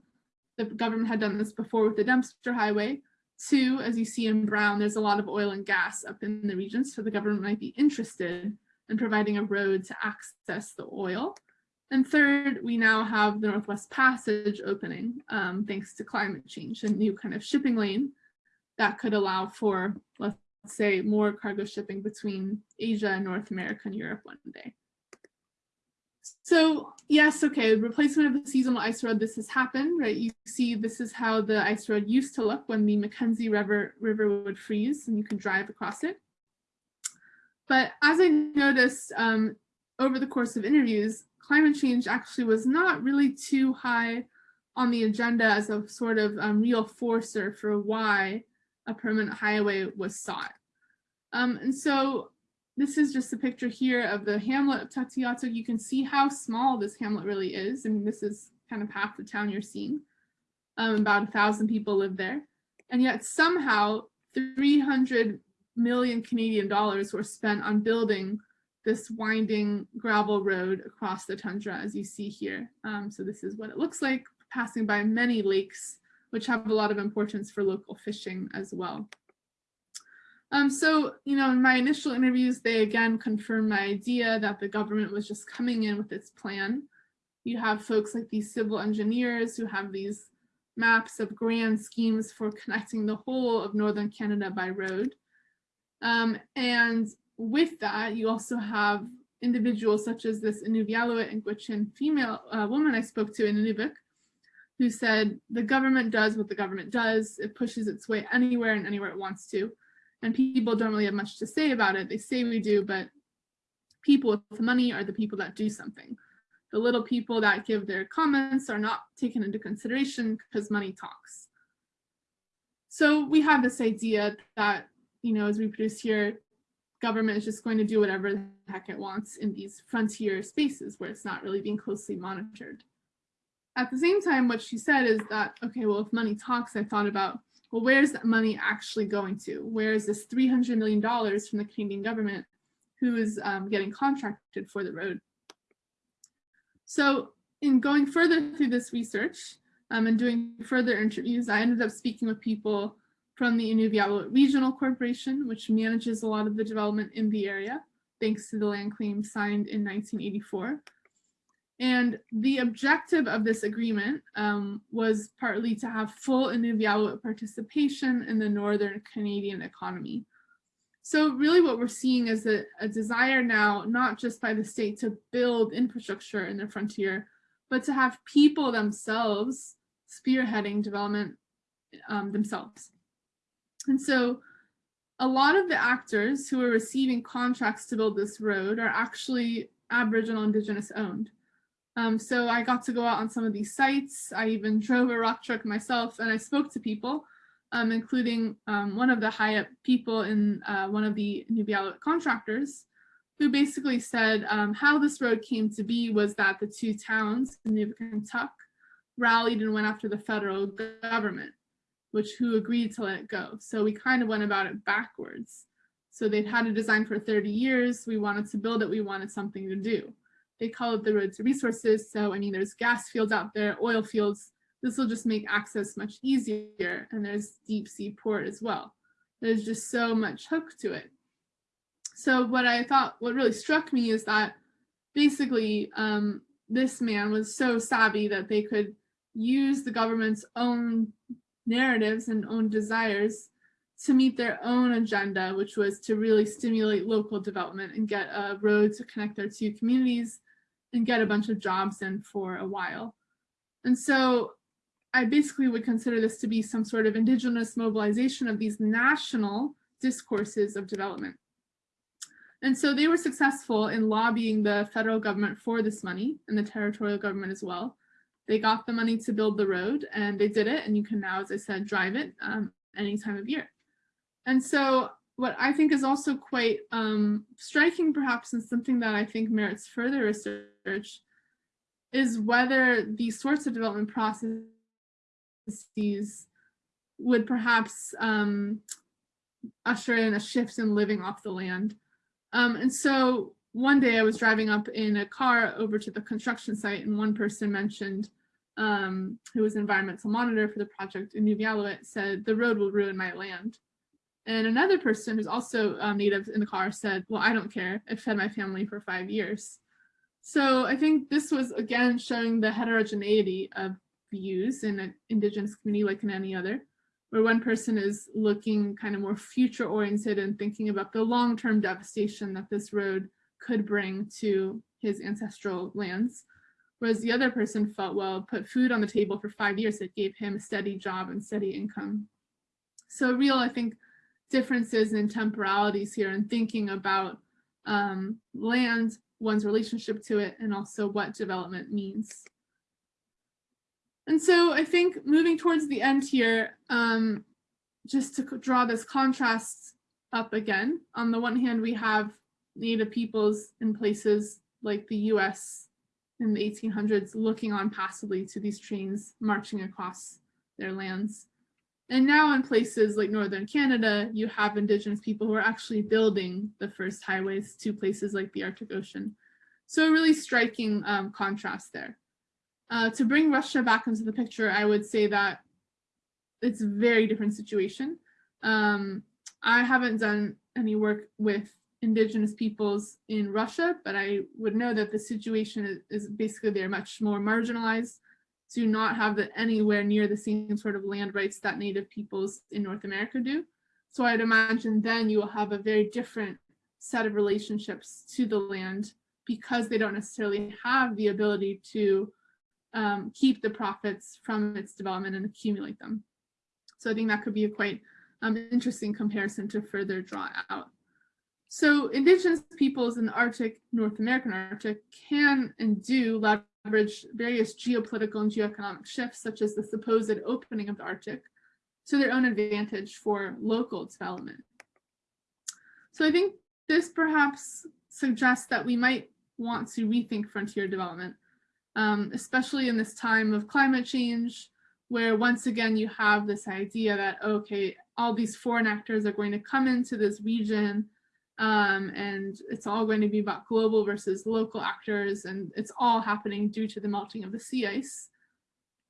the government had done this before with the Dempster Highway. Two, as you see in brown, there's a lot of oil and gas up in the region, so the government might be interested in providing a road to access the oil. And third, we now have the Northwest Passage opening, um, thanks to climate change, a new kind of shipping lane that could allow for, let's say, more cargo shipping between Asia and North America and Europe one day. So yes, okay, replacement of the seasonal ice road, this has happened, right? You see this is how the ice road used to look when the Mackenzie River, River would freeze and you could drive across it. But as I noticed um, over the course of interviews, climate change actually was not really too high on the agenda as a sort of um, real forcer for why a permanent highway was sought. Um, and so this is just a picture here of the hamlet of Tuktoyaktuk. You can see how small this hamlet really is. I mean, this is kind of half the town you're seeing. Um, about a thousand people live there. And yet somehow 300 million Canadian dollars were spent on building this winding gravel road across the tundra, as you see here. Um, so this is what it looks like, passing by many lakes, which have a lot of importance for local fishing as well. Um, so, you know, in my initial interviews, they again confirmed my idea that the government was just coming in with its plan. You have folks like these civil engineers who have these maps of grand schemes for connecting the whole of Northern Canada by road. Um, and with that, you also have individuals such as this Inuvialuit and Gwich'in female uh, woman I spoke to in Inuvik, who said the government does what the government does. It pushes its way anywhere and anywhere it wants to. And people don't really have much to say about it. They say we do, but people with money are the people that do something. The little people that give their comments are not taken into consideration because money talks. So we have this idea that, you know, as we produce here, government is just going to do whatever the heck it wants in these frontier spaces where it's not really being closely monitored. At the same time, what she said is that, okay, well, if money talks, I thought about, well, where's that money actually going to? Where is this $300 million from the Canadian government who is um, getting contracted for the road? So in going further through this research um, and doing further interviews, I ended up speaking with people from the Inuvialuit Regional Corporation, which manages a lot of the development in the area, thanks to the land claim signed in 1984. And the objective of this agreement um, was partly to have full Inuvialuit participation in the Northern Canadian economy. So really what we're seeing is a, a desire now, not just by the state to build infrastructure in the frontier, but to have people themselves spearheading development um, themselves. And so a lot of the actors who are receiving contracts to build this road are actually Aboriginal Indigenous owned. Um, so I got to go out on some of these sites. I even drove a rock truck myself and I spoke to people, um, including um, one of the high up people in uh, one of the Inuvialuit contractors, who basically said um, how this road came to be was that the two towns, Inuvik and Tuk, rallied and went after the federal government, which who agreed to let it go. So we kind of went about it backwards. So they'd had a design for 30 years. We wanted to build it. We wanted something to do. They call it the road to resources. So, I mean, there's gas fields out there, oil fields. This will just make access much easier. And there's deep sea port as well. There's just so much hook to it. So what I thought, what really struck me is that basically um, this man was so savvy that they could use the government's own narratives and own desires to meet their own agenda, which was to really stimulate local development and get a road to connect their two communities and get a bunch of jobs in for a while. And so I basically would consider this to be some sort of indigenous mobilization of these national discourses of development. And so they were successful in lobbying the federal government for this money and the territorial government as well. They got the money to build the road and they did it. And you can now, as I said, drive it um, any time of year. And so what I think is also quite um, striking perhaps and something that I think merits further research is whether these sorts of development processes would perhaps um, usher in a shift in living off the land. Um, and so one day I was driving up in a car over to the construction site and one person mentioned um, who was an environmental monitor for the project in New Inuvialuit said the road will ruin my land. And another person who's also um, native in the car said, well, I don't care. It fed my family for five years. So I think this was, again, showing the heterogeneity of views in an indigenous community like in any other, where one person is looking kind of more future oriented and thinking about the long-term devastation that this road could bring to his ancestral lands. Whereas the other person felt, well, put food on the table for five years, it gave him a steady job and steady income. So real, I think, differences in temporalities here and thinking about um, land, one's relationship to it, and also what development means. And so I think moving towards the end here, um, just to draw this contrast up again, on the one hand, we have Native peoples in places like the US in the 1800s looking on passively to these trains marching across their lands. And now in places like Northern Canada, you have Indigenous people who are actually building the first highways to places like the Arctic Ocean. So a really striking um, contrast there. Uh, to bring Russia back into the picture, I would say that it's a very different situation. Um, I haven't done any work with indigenous peoples in Russia, but I would know that the situation is, is basically they're much more marginalized do not have the, anywhere near the same sort of land rights that native peoples in North America do. So I'd imagine then you will have a very different set of relationships to the land because they don't necessarily have the ability to um, keep the profits from its development and accumulate them. So I think that could be a quite um, interesting comparison to further draw out. So indigenous peoples in the Arctic, North American Arctic can and do leverage various geopolitical and geoeconomic shifts, such as the supposed opening of the Arctic, to their own advantage for local development. So I think this perhaps suggests that we might want to rethink frontier development, um, especially in this time of climate change, where once again you have this idea that, okay, all these foreign actors are going to come into this region um, and it's all going to be about global versus local actors and it's all happening due to the melting of the sea ice.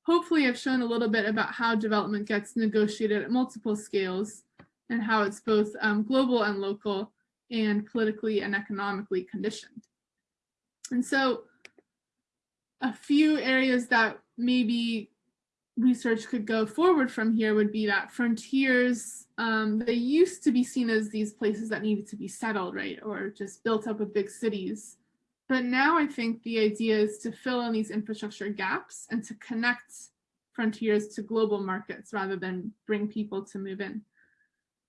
Hopefully I've shown a little bit about how development gets negotiated at multiple scales and how it's both um, global and local and politically and economically conditioned. And so a few areas that maybe research could go forward from here would be that frontiers, um, they used to be seen as these places that needed to be settled, right? Or just built up with big cities. But now I think the idea is to fill in these infrastructure gaps and to connect frontiers to global markets rather than bring people to move in.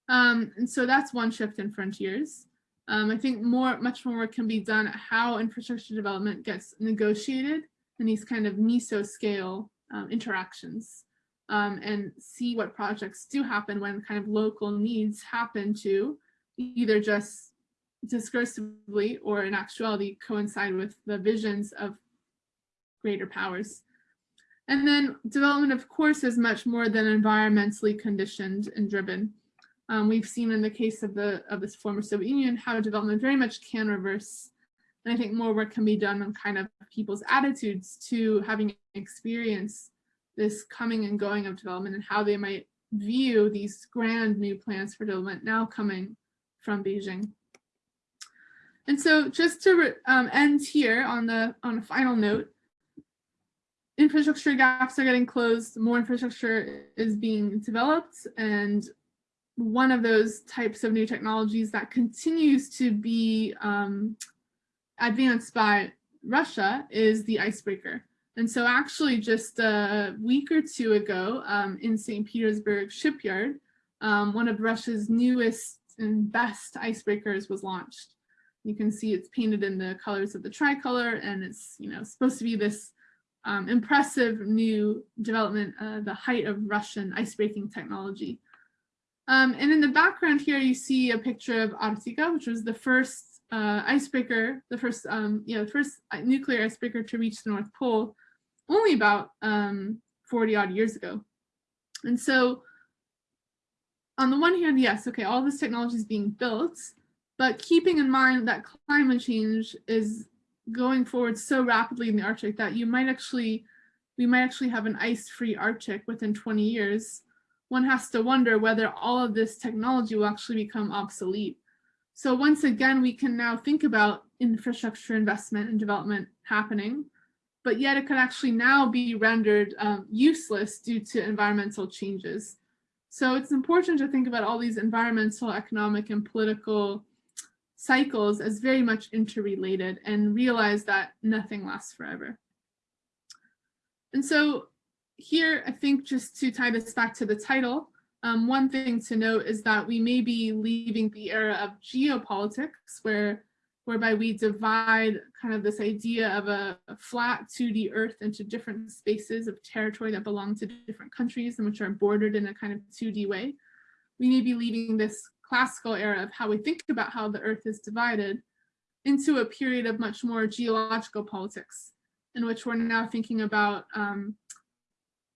Um, and so that's one shift in frontiers. Um, I think more, much more work can be done at how infrastructure development gets negotiated in these kind of meso-scale um, interactions um, and see what projects do happen when kind of local needs happen to either just discursively or in actuality coincide with the visions of greater powers. And then development, of course, is much more than environmentally conditioned and driven. Um, we've seen in the case of the of this former Soviet Union how development very much can reverse and I think more work can be done on kind of people's attitudes to having experience this coming and going of development and how they might view these grand new plans for development now coming from Beijing. And so just to um, end here on the on a final note, infrastructure gaps are getting closed, more infrastructure is being developed, and one of those types of new technologies that continues to be um, advanced by Russia is the icebreaker. And so actually just a week or two ago um, in St. Petersburg shipyard, um, one of Russia's newest and best icebreakers was launched. You can see it's painted in the colors of the tricolor and it's you know supposed to be this um, impressive new development, uh, the height of Russian icebreaking technology. Um, and in the background here, you see a picture of Arktika, which was the first uh, icebreaker, the first, um, you know, first nuclear icebreaker to reach the North Pole only about um, 40 odd years ago. And so on the one hand, yes, okay, all this technology is being built, but keeping in mind that climate change is going forward so rapidly in the Arctic that you might actually, we might actually have an ice-free Arctic within 20 years, one has to wonder whether all of this technology will actually become obsolete. So once again, we can now think about infrastructure investment and development happening, but yet it could actually now be rendered um, useless due to environmental changes. So it's important to think about all these environmental, economic, and political cycles as very much interrelated and realize that nothing lasts forever. And so here, I think just to tie this back to the title, um, one thing to note is that we may be leaving the era of geopolitics where whereby we divide kind of this idea of a, a, flat 2D earth into different spaces of territory that belong to different countries and which are bordered in a kind of 2D way. We may be leaving this classical era of how we think about how the earth is divided into a period of much more geological politics in which we're now thinking about um,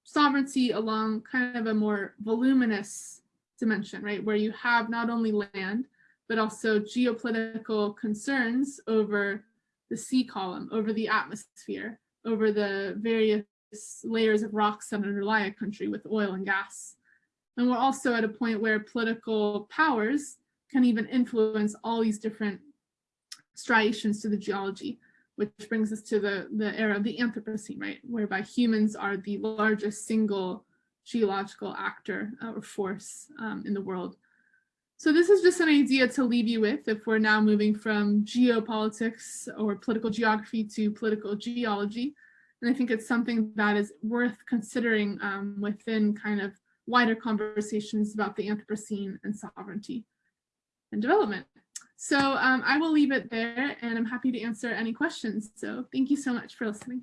sovereignty along kind of a more voluminous dimension, right? Where you have not only land, but also geopolitical concerns over the sea column, over the atmosphere, over the various layers of rocks that underlie a country with oil and gas. And we're also at a point where political powers can even influence all these different striations to the geology which brings us to the, the era of the Anthropocene, right, whereby humans are the largest single geological actor or force um, in the world. So this is just an idea to leave you with if we're now moving from geopolitics or political geography to political geology. And I think it's something that is worth considering um, within kind of wider conversations about the Anthropocene and sovereignty and development. So um, I will leave it there and I'm happy to answer any questions. So thank you so much for listening.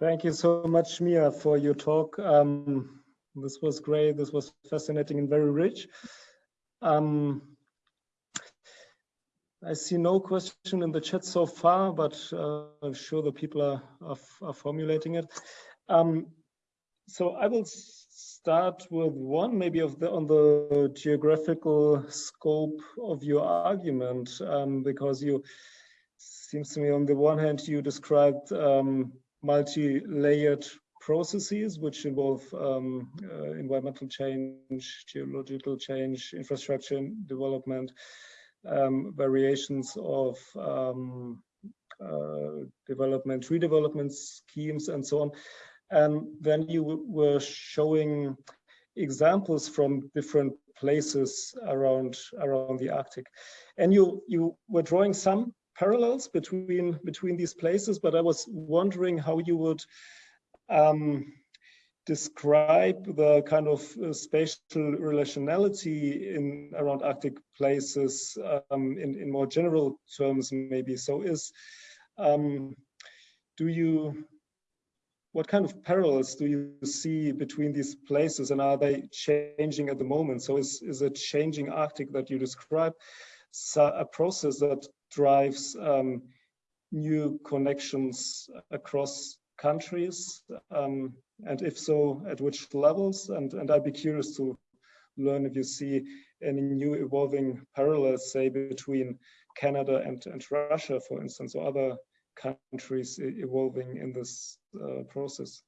Thank you so much, Mia, for your talk. Um, this was great. This was fascinating and very rich. Um, I see no question in the chat so far, but uh, I'm sure the people are, are, are formulating it. Um, so I will start with one, maybe of the on the geographical scope of your argument, um, because you seems to me on the one hand you described um, multi-layered processes which involve um, uh, environmental change, geological change, infrastructure development, um, variations of um, uh, development, redevelopment schemes and so on. And then you were showing examples from different places around around the Arctic. And you you were drawing some parallels between between these places, but I was wondering how you would um, describe the kind of uh, spatial relationality in around Arctic places um, in, in more general terms, maybe. So is, um, do you, what kind of parallels do you see between these places and are they changing at the moment? So is, is a changing Arctic that you describe a process that drives um, new connections across countries? Um, and if so, at which levels? And, and I'd be curious to learn if you see any new evolving parallels, say, between Canada and, and Russia, for instance, or other countries evolving in this uh, process.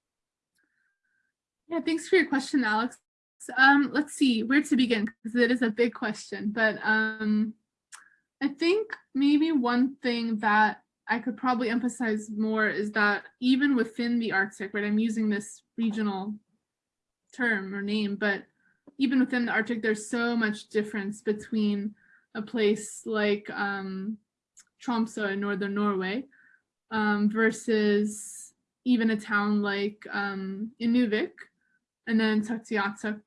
Yeah, thanks for your question, Alex. Um, let's see where to begin because it is a big question, but um, I think maybe one thing that I could probably emphasize more is that even within the Arctic, right, I'm using this regional term or name, but even within the Arctic, there's so much difference between a place like um, Tromsø in northern Norway um, versus even a town like um, Inuvik and then Tuktoyaktuk,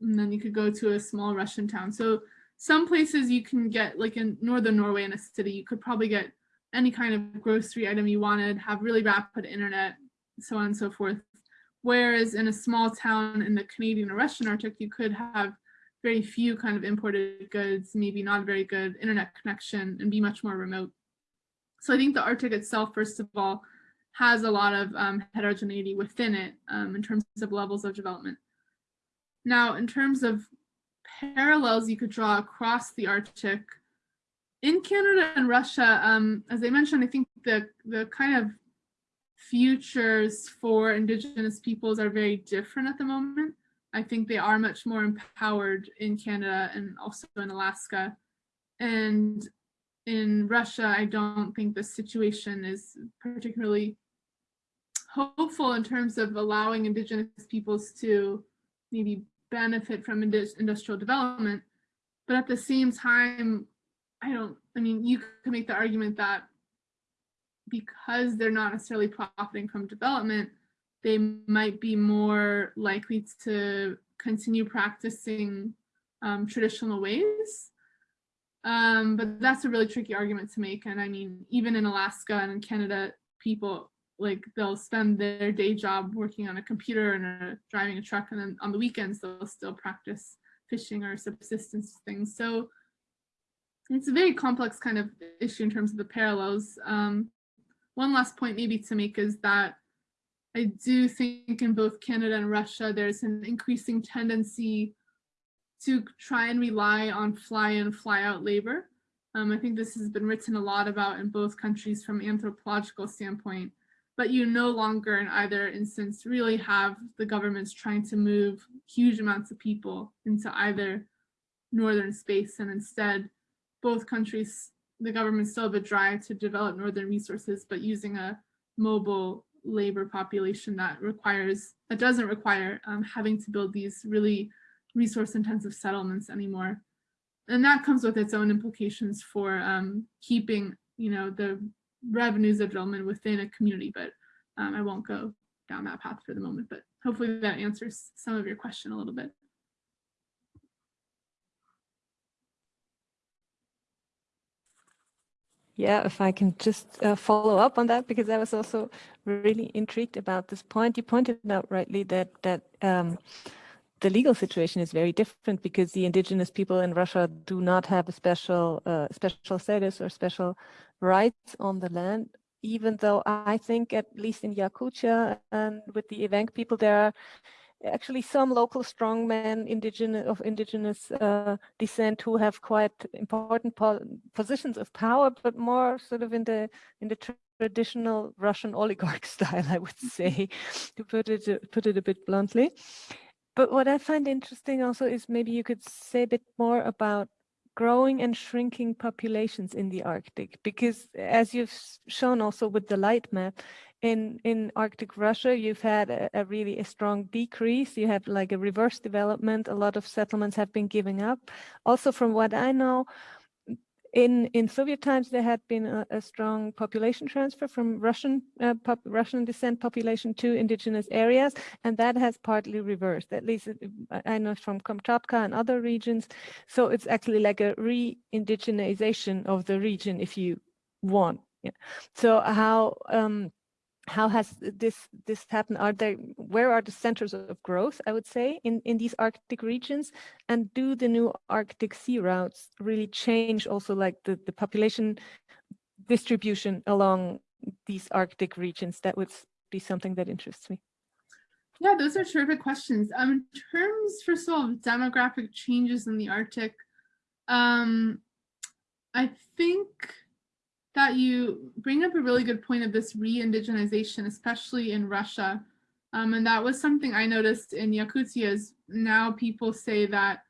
and then you could go to a small Russian town. So some places you can get, like in northern Norway in a city, you could probably get any kind of grocery item you wanted, have really rapid internet, so on and so forth. Whereas in a small town in the Canadian or Russian Arctic, you could have very few kind of imported goods, maybe not a very good internet connection and be much more remote. So I think the Arctic itself, first of all, has a lot of um, heterogeneity within it um, in terms of levels of development. Now, in terms of parallels you could draw across the Arctic, in Canada and Russia, um, as I mentioned, I think the, the kind of futures for Indigenous peoples are very different at the moment. I think they are much more empowered in Canada and also in Alaska. And in Russia, I don't think the situation is particularly hopeful in terms of allowing Indigenous peoples to maybe benefit from industrial development. But at the same time, I don't, I mean, you could make the argument that because they're not necessarily profiting from development, they might be more likely to continue practicing um, traditional ways. Um, but that's a really tricky argument to make. And I mean, even in Alaska and in Canada, people like they'll spend their day job working on a computer and a, driving a truck, and then on the weekends they'll still practice fishing or subsistence things. So it's a very complex kind of issue in terms of the parallels. Um, one last point maybe to make is that I do think in both Canada and Russia, there's an increasing tendency to try and rely on fly in, fly out labor. Um, I think this has been written a lot about in both countries from anthropological standpoint, but you no longer in either instance really have the governments trying to move huge amounts of people into either northern space and instead both countries, the government still a drive to develop northern resources, but using a mobile labor population that requires, that doesn't require um, having to build these really resource intensive settlements anymore. And that comes with its own implications for um, keeping, you know, the revenues of development within a community, but um, I won't go down that path for the moment, but hopefully that answers some of your question a little bit. Yeah, if I can just uh, follow up on that, because I was also really intrigued about this point. You pointed out rightly that that um, the legal situation is very different because the indigenous people in Russia do not have a special uh, special status or special rights on the land. Even though I think, at least in Yakutia and with the Evenk people, there are actually some local strongmen indigenous of indigenous uh, descent who have quite important po positions of power, but more sort of in the in the traditional Russian oligarch style, I would say, to put it to put it a bit bluntly. But what I find interesting also is maybe you could say a bit more about growing and shrinking populations in the Arctic, because as you've shown also with the light map, in in Arctic Russia, you've had a, a, really a strong decrease. You have like a reverse development. A lot of settlements have been giving up. Also, from what I know, in in Soviet times, there had been a, a strong population transfer from Russian uh, pop, Russian descent population to indigenous areas, and that has partly reversed. At least uh, I know from Kamchatka and other regions. So it's actually like a re-indigenization of the region, if you want. Yeah. So how um, how has this this happened? Are there where are the centers of growth i would say in in these arctic regions? And do the new arctic sea routes really change also like the the population distribution along these arctic regions? That would be something that interests me. Yeah those are terrific questions. Um in terms first of all demographic changes in the arctic um i think that you bring up a really good point of this re-indigenization, especially in Russia. Um, and that was something I noticed in Yakutia is now people say that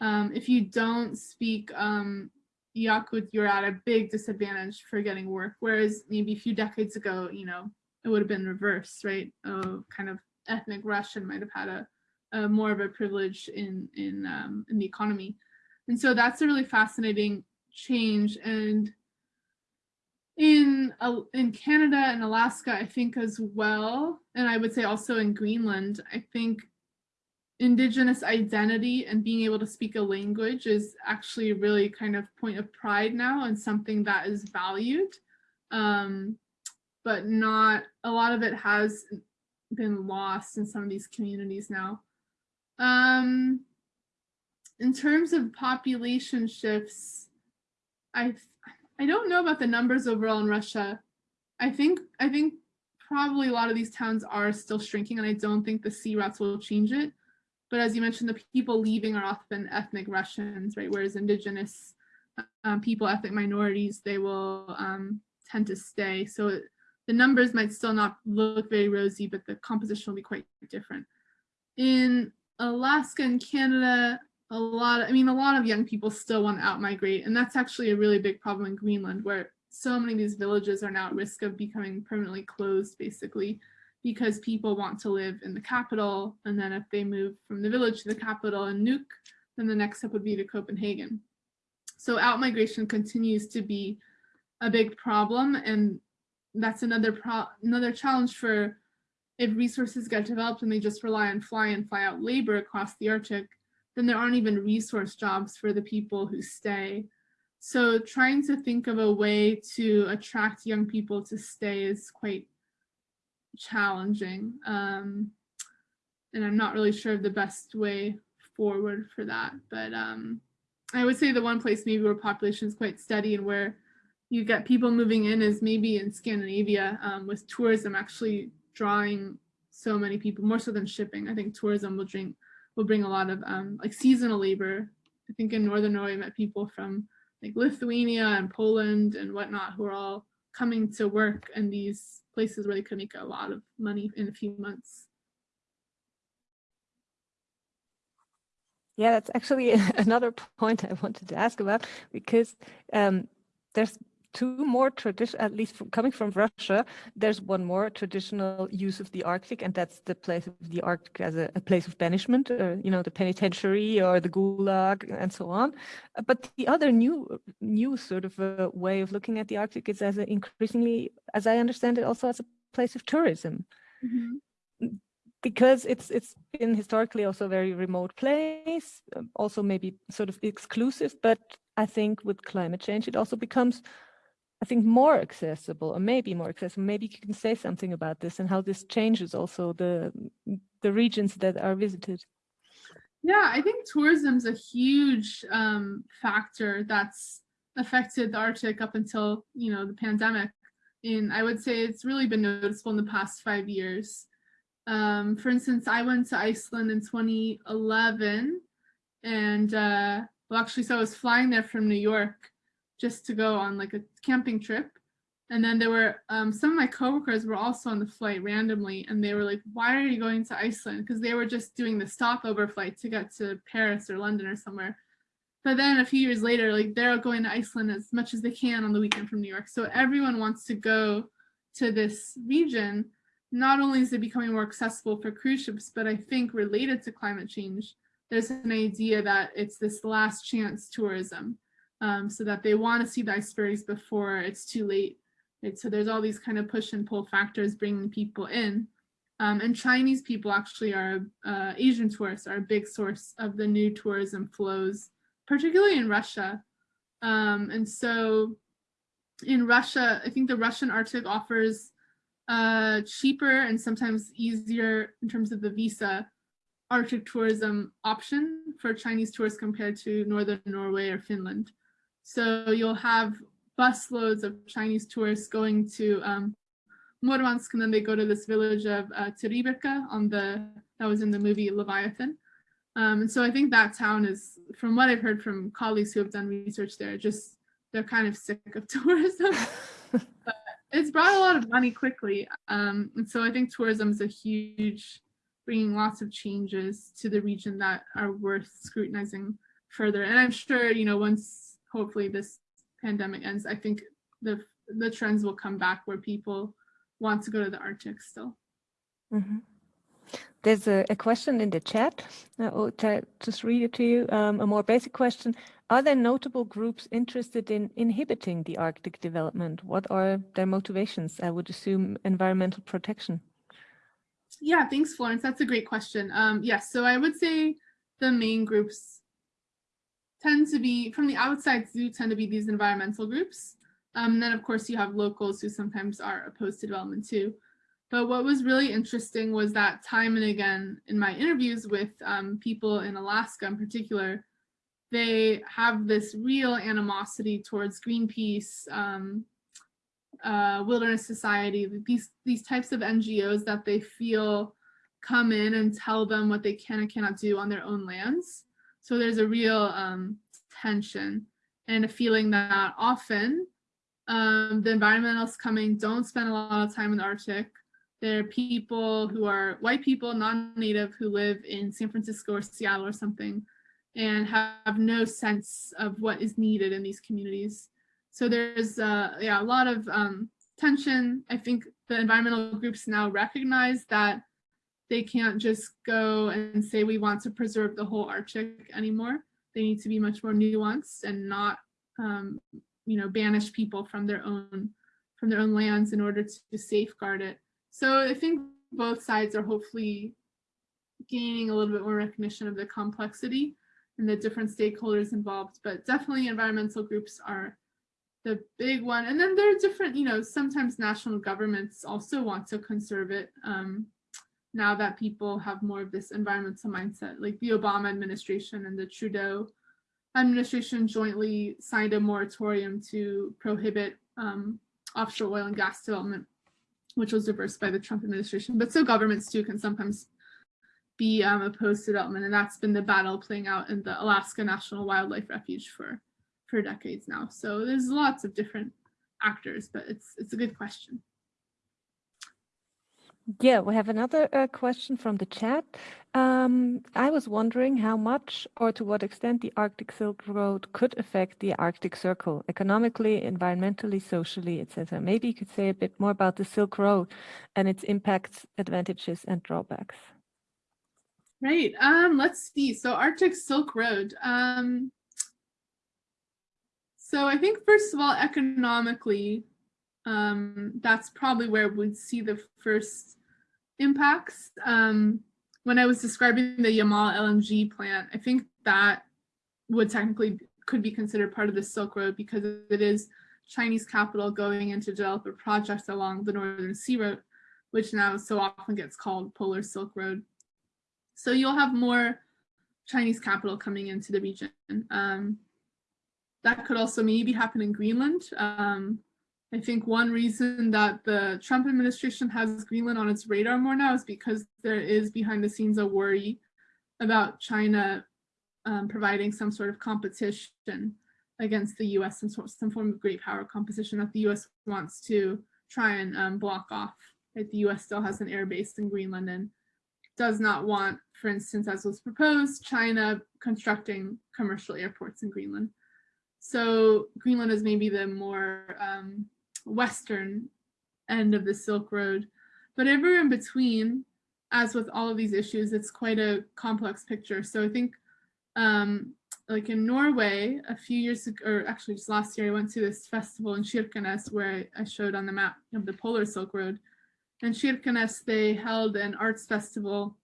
um, if you don't speak um, Yakut, you're at a big disadvantage for getting work. Whereas maybe a few decades ago, you know, it would have been reversed, right? Uh, kind of ethnic Russian might have had a, a more of a privilege in in um, in the economy, and so that's a really fascinating change. And in uh, in Canada and Alaska, I think as well, and I would say also in Greenland, I think indigenous identity and being able to speak a language is actually really kind of point of pride now and something that is valued. Um, but not a lot of it has been lost in some of these communities now. Um, in terms of population shifts, I I don't know about the numbers overall in Russia. I think I think probably a lot of these towns are still shrinking and I don't think the sea routes will change it. But as you mentioned, the people leaving are often ethnic Russians, right? Whereas indigenous um, people, ethnic minorities, they will um, tend to stay. So the numbers might still not look very rosy, but the composition will be quite different. In Alaska and Canada, a lot of, I mean, a lot of young people still want to out migrate. And that's actually a really big problem in Greenland where so many of these villages are now at risk of becoming permanently closed basically because people want to live in the capital. And then if they move from the village to the capital in Nuuk, then the next step would be to Copenhagen. So out migration continues to be a big problem. And that's another pro another challenge for if resources get developed and they just rely on fly and fly out labor across the Arctic, then there aren't even resource jobs for the people who stay. So trying to think of a way to attract young people to stay is quite challenging. Um, and I'm not really sure of the best way forward for that. But um, I would say the one place maybe where population is quite steady and where you get people moving in is maybe in Scandinavia um, with tourism actually drawing so many people, more so than shipping. I think tourism will drink, will bring a lot of um, like seasonal labor. I think in Northern Norway, I met people from like Lithuania and Poland and whatnot who are all coming to work in these places where they could make a lot of money in a few months. Yeah, that's actually another point I wanted to ask about because um, there's two more tradition, at least from, coming from Russia, there's one more traditional use of the Arctic, and that's the place of the Arctic as a, a place of banishment, or you know, the penitentiary or the gulag and so on. Uh, But the other new, new sort of a way of looking at the Arctic is as increasingly, as I understand it, also as a place of tourism Mhm. because it's it's been historically also a very remote place, um, also maybe sort of exclusive, but I think with climate change, it also becomes, I think, more accessible or maybe more accessible. Maybe you can say something about this and how this changes also the the regions that are visited. Yeah, I think tourism is a huge um, factor that's affected the Arctic up until you know the pandemic. And I would say it's really been noticeable in the past five years. Um, for instance, I went to Iceland in 2011, and uh, well, actually, so I was flying there from New York just to go on like a camping trip. And then there were um, some of my coworkers were also on the flight randomly, and they were like, "Why are you going to Iceland?" Because they were just doing the stopover flight to get to Paris or London or somewhere. But then a few years later, like they're going to Iceland as much as they can on the weekend from New York. So everyone wants to go to this region. Not only is it becoming more accessible for cruise ships, but I think related to climate change, there's an idea that it's this last chance tourism, um, so that they want to see the icebergs before it's too late. So there's all these kind of push and pull factors bringing people in. Um, and Chinese people actually are, uh, Asian tourists are a big source of the new tourism flows particularly in Russia. Um, and so in Russia, I think the Russian Arctic offers uh, cheaper and sometimes easier in terms of the visa Arctic tourism option for Chinese tourists compared to Northern Norway or Finland. So you'll have busloads of Chinese tourists going to um, Murmansk and then they go to this village of uh, Teriberka on the, that was in the movie Leviathan. Um, and so I think that town is, from what I've heard from colleagues who have done research there, just they're kind of sick of tourism. but it's brought a lot of money quickly. Um, and so I think tourism is a huge, bringing lots of changes to the region that are worth scrutinizing further. And I'm sure, you know, once hopefully this pandemic ends, I think the the trends will come back where people want to go to the Arctic still. Mm -hmm. There's a, a, question in the chat. I'll just read it to you. Um, a more basic question. Are there notable groups interested in inhibiting the Arctic development? What are their motivations? I would assume environmental protection. Yeah, thanks, Florence. That's a great question. Um, yes, so I would say the main groups tend to be, from the outside do tend to be these environmental groups. Um, and then, of course, you have locals who sometimes are opposed to development too. But what was really interesting was that time and again in my interviews with um, people in Alaska in particular, they have this real animosity towards Greenpeace, um, uh, Wilderness Society, these, these types of NGOs that they feel come in and tell them what they can and cannot do on their own lands. So there's a real um, tension and a feeling that often um, the environmentalists coming don't spend a lot of time in the Arctic, there are people who are white people, non-native, who live in San Francisco or Seattle or something, and have no sense of what is needed in these communities. So there's uh, yeah, a lot of um, tension. I think the environmental groups now recognize that they can't just go and say we want to preserve the whole Arctic anymore. They need to be much more nuanced and not, um, you know, banish people from their own from their own lands in order to safeguard it. So I think both sides are hopefully gaining a little bit more recognition of the complexity and the different stakeholders involved, but definitely environmental groups are the big one. And then there are different, you know, sometimes national governments also want to conserve it um, now that people have more of this environmental mindset, like the Obama administration and the Trudeau administration jointly signed a moratorium to prohibit um, offshore oil and gas development which was reversed by the Trump administration. But so governments too can sometimes be um, opposed to development, and that's been the battle playing out in the Alaska National Wildlife Refuge for for decades now. So there's lots of different actors, but it's it's a good question. Yeah, we have another uh, question from the chat. Um, I was wondering how much or to what extent the Arctic Silk Road could affect the Arctic Circle economically, environmentally, socially, etc. Maybe you could say a bit more about the Silk Road and its impacts, advantages, and drawbacks. Right. Um, let's see. So Arctic Silk Road. Um, so I think first of all, economically, um, that's probably where we'd see the first impacts. Um, when I was describing the Yamal LNG plant, I think that would technically could be considered part of the Silk Road because it is Chinese capital going in to develop a project along the Northern Sea Route, which now so often gets called Polar Silk Road. So you'll have more Chinese capital coming into the region. Um, that could also maybe happen in Greenland. Um, I think one reason that the Trump administration has Greenland on its radar more now is because there is behind the scenes a worry about China um, providing some sort of competition against the US, some, some form of great power competition that the US wants to try and um, block off. Right? The US still has an air base in Greenland and does not want, for instance, as was proposed, China constructing commercial airports in Greenland. So Greenland is maybe the more um, western end of the Silk Road. But everywhere in between, as with all of these issues, it's quite a complex picture. So I think um, like in Norway, a few years ago, or actually just last year, I went to this festival in Kirkenes where I showed on the map of the Polar Silk Road. In Kirkenes, they held an arts festival.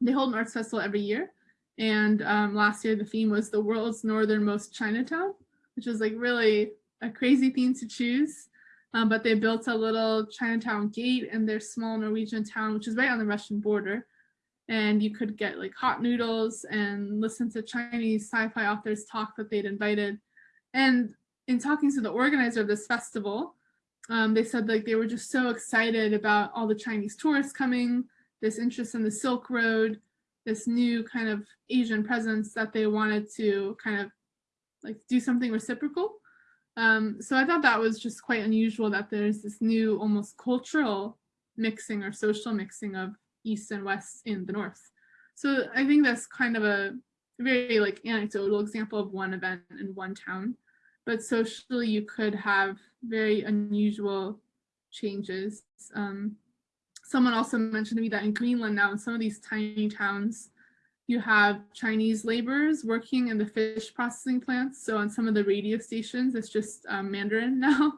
They hold an arts festival every year. And um, last year, the theme was the world's northernmost Chinatown, which is like really a crazy theme to choose. Um, but they built a little Chinatown gate in their small Norwegian town, which is right on the Russian border. And you could get like hot noodles and listen to Chinese sci-fi authors talk that they'd invited. And in talking to the organizer of this festival, um, they said like they were just so excited about all the Chinese tourists coming, this interest in the Silk Road, this new kind of Asian presence that they wanted to kind of like do something reciprocal. Um, so I thought that was just quite unusual that there's this new almost cultural mixing or social mixing of East and West in the North. So I think that's kind of a very like anecdotal example of one event in one town. But socially, you could have very unusual changes. Um, someone also mentioned to me that in Greenland now, in some of these tiny towns, you have Chinese laborers working in the fish processing plants. So on some of the radio stations, it's just um, Mandarin now,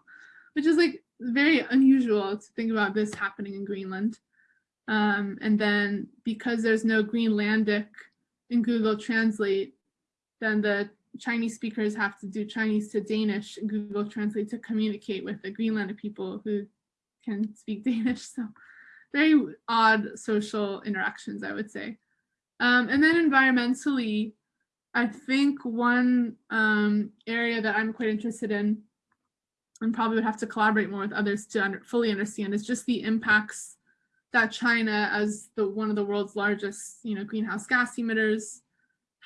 which is like very unusual to think about this happening in Greenland. Um, and then because there's no Greenlandic in Google Translate, then the Chinese speakers have to do Chinese to Danish in Google Translate to communicate with the Greenlandic people who can speak Danish. So very odd social interactions, I would say. Um, and then environmentally, I think one um, area that I'm quite interested in and probably would have to collaborate more with others to under, fully understand is just the impacts that China as the one of the world's largest you know, greenhouse gas emitters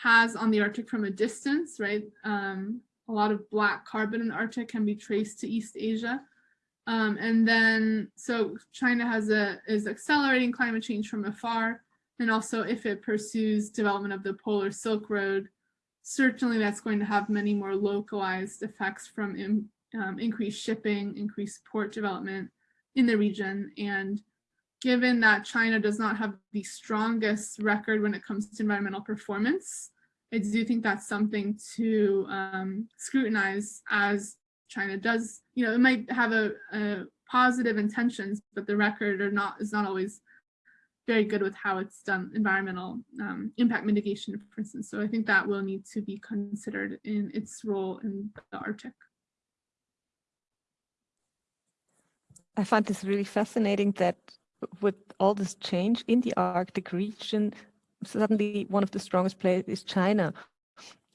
has on the Arctic from a distance, right? Um, a lot of black carbon in the Arctic can be traced to East Asia. Um, and then, so China has a, is accelerating climate change from afar. And also if it pursues development of the Polar Silk Road, certainly that's going to have many more localized effects from in, um, increased shipping, increased port development in the region. And given that China does not have the strongest record when it comes to environmental performance, I do think that's something to um, scrutinize as China does, you know, it might have a, a positive intentions, but the record are not is not always very good with how it's done environmental um, impact mitigation, for instance. So I think that will need to be considered in its role in the Arctic. I find this really fascinating that with all this change in the Arctic region, suddenly one of the strongest players is China.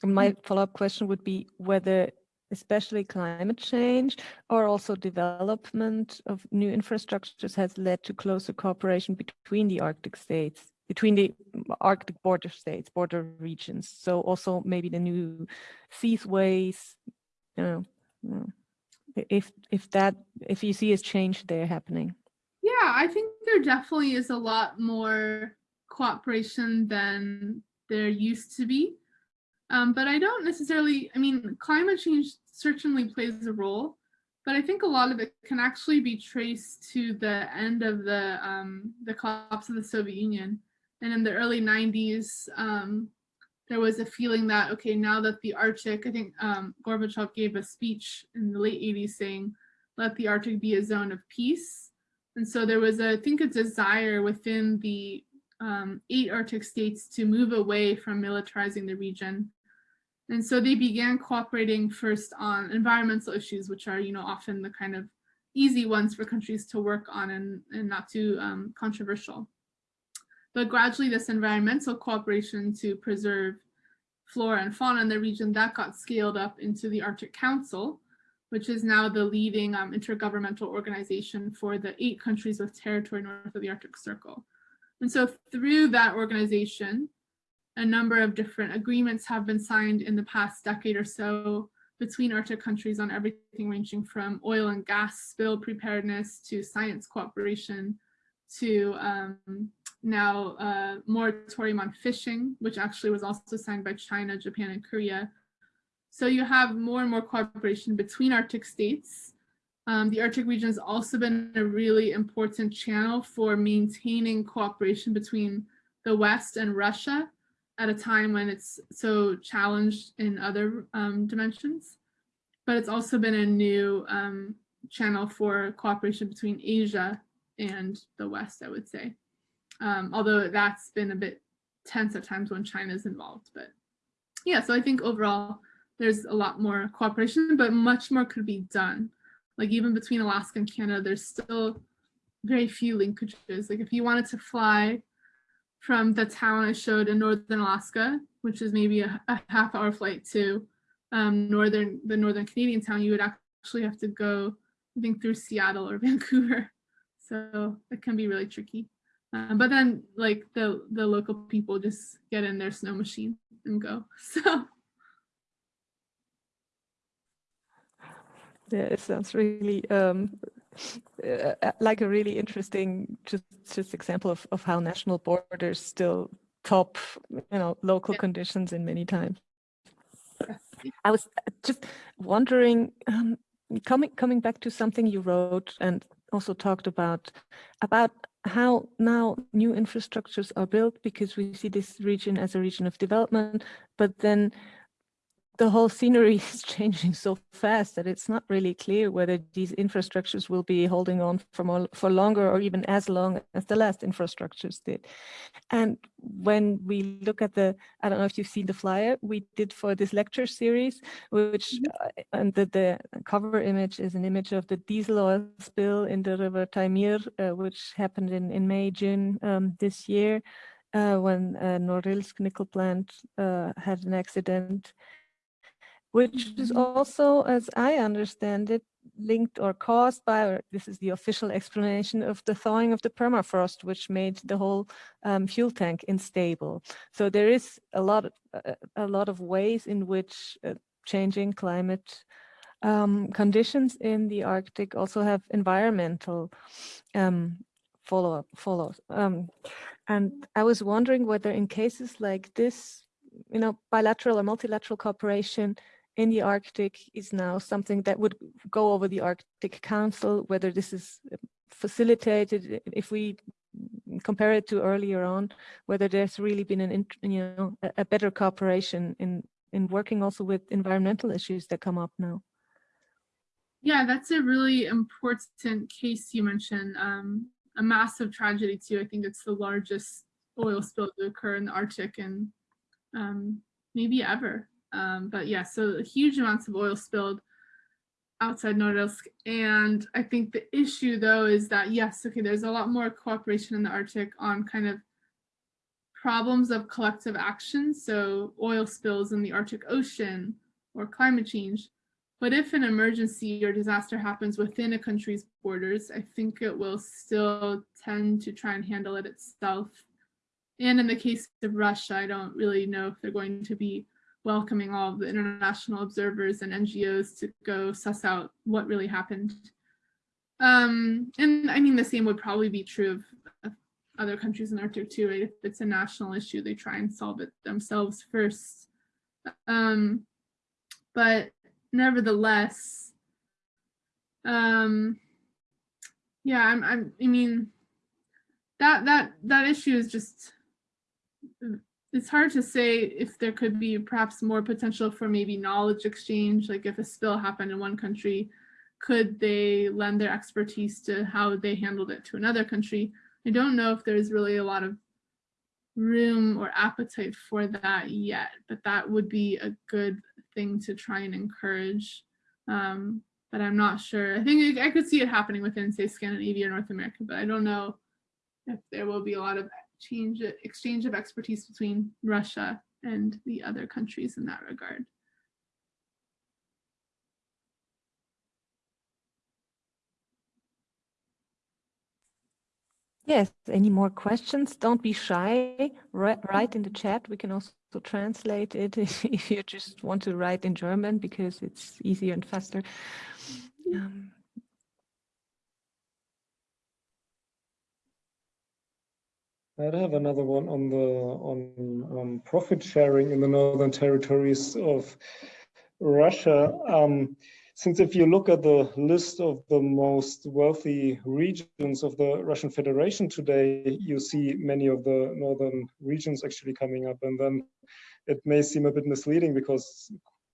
My mm-hmm. follow-up question would be whether especially climate change or also development of new infrastructures has led to closer cooperation between the Arctic states, between the Arctic border states, border regions. So also maybe the new seaways, you know, know, if if that if you see a change there happening. Yeah, I think there definitely is a lot more cooperation than there used to be. Um, but I don't necessarily, I mean, climate change certainly plays a role, but I think a lot of it can actually be traced to the end of the, um, the collapse of the Soviet Union. And in the early 90s, um, there was a feeling that, okay, now that the Arctic, I think um, Gorbachev gave a speech in the late 80s saying, let the Arctic be a zone of peace. And so there was, a, I think, a desire within the um, eight Arctic states to move away from militarizing the region and so they began cooperating first on environmental issues, which are, you know, often the kind of easy ones for countries to work on and, and not too um, controversial. But gradually this environmental cooperation to preserve flora and fauna in the region, that got scaled up into the Arctic Council, which is now the leading um, intergovernmental organization for the eight countries with territory north of the Arctic Circle. And so through that organization, a number of different agreements have been signed in the past decade or so between Arctic countries on everything ranging from oil and gas spill preparedness to science cooperation to um, now uh, moratorium on fishing, which actually was also signed by China, Japan, and Korea. So you have more and more cooperation between Arctic states. Um, the Arctic region has also been a really important channel for maintaining cooperation between the West and Russia at a time when it's so challenged in other um, dimensions. But it's also been a new um, channel for cooperation between Asia and the West, I would say. Um, although that's been a bit tense at times when China is involved. But yeah, so I think overall there's a lot more cooperation, but much more could be done. Like even between Alaska and Canada, there's still very few linkages. Like if you wanted to fly from the town I showed in Northern Alaska, which is maybe a, a half hour flight to um, northern the northern Canadian town, you would actually have to go, I think, through Seattle or Vancouver. So it can be really tricky. Um, but then like the, the local people just get in their snow machine and go. So yeah, it sounds really um, uh, uh, like a really interesting just just example of, of how national borders still top you know local yeah. conditions in many times i was uh, just wondering um, coming coming back to something you wrote and also talked about about how now new infrastructures are built because we see this region as a region of development but then the whole scenery is changing so fast that it's not really clear whether these infrastructures will be holding on for more, for longer or even as long as the last infrastructures did. And when we look at the, I don't know if you've seen the flyer we did for this lecture series, which mm-hmm. uh, and the, the cover image is an image of the diesel oil spill in the river Taimyr, uh, which happened in, in May, June um, this year. Uh, when uh, Norilsk nickel plant uh, had an accident which is also, as I understand it, linked or caused by, or this is the official explanation of the thawing of the permafrost, which made the whole um, fuel tank unstable. So there is a lot, of, uh, a lot of ways in which uh, changing climate um, conditions in the Arctic also have environmental um, follow up follows. Um, and I was wondering whether in cases like this, you know, bilateral or multilateral cooperation in the Arctic is now something that would go over the Arctic Council, whether this is facilitated, if we compare it to earlier on, whether there's really been an, you know, a better cooperation in, in working also with environmental issues that come up now. Yeah, that's a really important case you mentioned. Um, a massive tragedy too. I think it's the largest oil spill to occur in the Arctic and um, maybe ever. Um, but yeah, so huge amounts of oil spilled outside Norilsk. And I think the issue though is that yes, okay, there's a lot more cooperation in the Arctic on kind of problems of collective action. So oil spills in the Arctic Ocean or climate change. But if an emergency or disaster happens within a country's borders, I think it will still tend to try and handle it itself. And in the case of Russia, I don't really know if they're going to be welcoming all the international observers and NGOs to go suss out what really happened. Um, and I mean, the same would probably be true of, of other countries in Arctic too, right? If it's a national issue, they try and solve it themselves first. Um, but nevertheless, um, yeah, I'm, I'm, I mean, that, that, that issue is just, it's hard to say if there could be perhaps more potential for maybe knowledge exchange, like if a spill happened in one country, could they lend their expertise to how they handled it to another country? I don't know if there's really a lot of room or appetite for that yet, but that would be a good thing to try and encourage. Um, but I'm not sure. I think I could see it happening within, say, Scandinavia or North America, but I don't know if there will be a lot of change, exchange of expertise between Russia and the other countries in that regard. Yes, any more questions? Don't be shy. Write in the chat. We can also translate it if you just want to write in German because it's easier and faster. Um, I'd have another one on the on um, profit sharing in the northern territories of Russia. Um, since if you look at the list of the most wealthy regions of the Russian Federation today, you see many of the northern regions actually coming up. And then it may seem a bit misleading because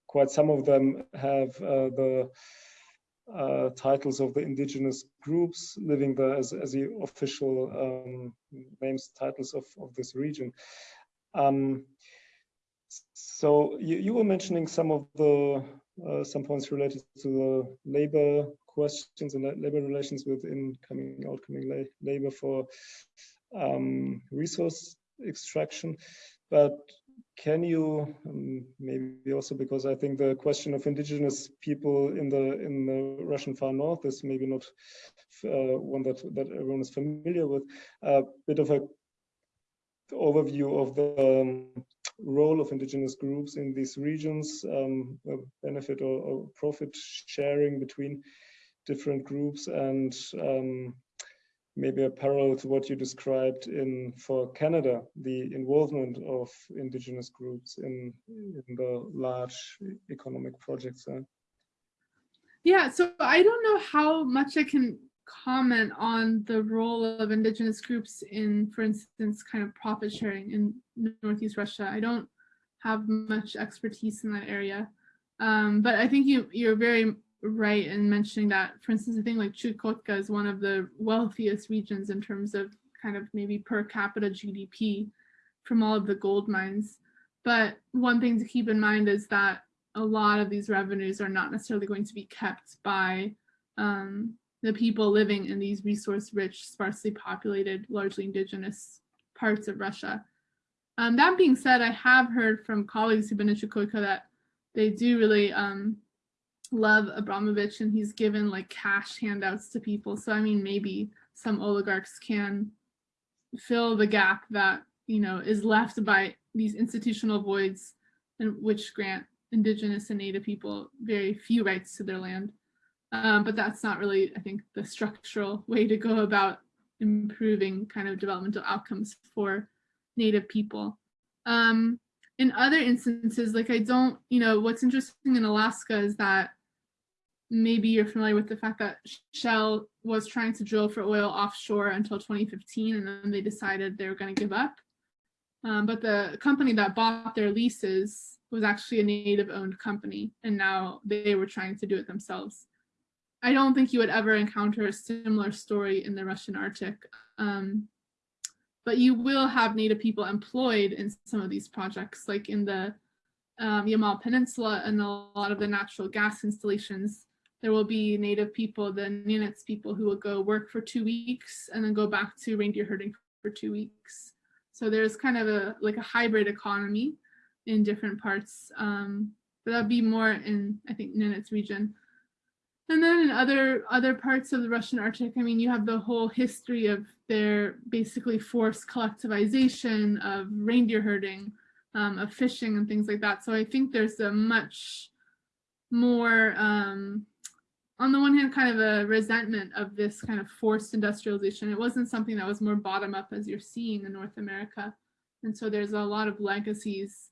quite some of them have uh, the uh, titles of the indigenous groups living there as, as the official um, names, titles of, of this region. Um, so you, you were mentioning some of the uh, some points related to the labor questions and labor relations with incoming, outgoing la labor for um, resource extraction. But can you um, maybe also because I think the question of indigenous people in the in the Russian far north is maybe not uh, one that that everyone is familiar with. A bit of a overview of the um, role of indigenous groups in these regions, um, benefit or, or, profit sharing between different groups and um, maybe a parallel to what you described in for Canada, the involvement of indigenous groups in, in the large economic projects there. Yeah, so I don't know how much I can comment on the role of indigenous groups in, for instance, kind of profit sharing in Northeast Russia. I don't have much expertise in that area. Um, but I think you, you're very right in mentioning that, for instance, I think like Chukotka is one of the wealthiest regions in terms of kind of maybe per capita GDP from all of the gold mines. But one thing to keep in mind is that a lot of these revenues are not necessarily going to be kept by um, the people living in these resource-rich, sparsely populated, largely indigenous parts of Russia. Um, that being said, I have heard from colleagues who've been in Chukotka that they do really um, love Abramovich and he's given like cash handouts to people. So I mean, maybe some oligarchs can fill the gap that, you know, is left by these institutional voids and which grant indigenous and native people very few rights to their land. Um, but that's not really, I think, the structural way to go about improving kind of developmental outcomes for native people. Um, in other instances, like I don't, you know, what's interesting in Alaska is that maybe you're familiar with the fact that Shell was trying to drill for oil offshore until 2015 and then they decided they were going to give up. Um, but the company that bought their leases was actually a native owned company and now they were trying to do it themselves. I don't think you would ever encounter a similar story in the Russian Arctic. Um, but you will have native people employed in some of these projects, like in the um, Yamal Peninsula and a lot of the natural gas installations there will be native people, the Nenets people who will go work for two weeks and then go back to reindeer herding for two weeks. So there's kind of a like a hybrid economy in different parts. Um, but that'd be more in, I think, Nenets region. And then in other other parts of the Russian Arctic, I mean, you have the whole history of their basically forced collectivization of reindeer herding, um, of fishing and things like that. So I think there's a much more um, on the one hand, kind of a resentment of this kind of forced industrialization. It wasn't something that was more bottom up as you're seeing in North America. And so there's a lot of legacies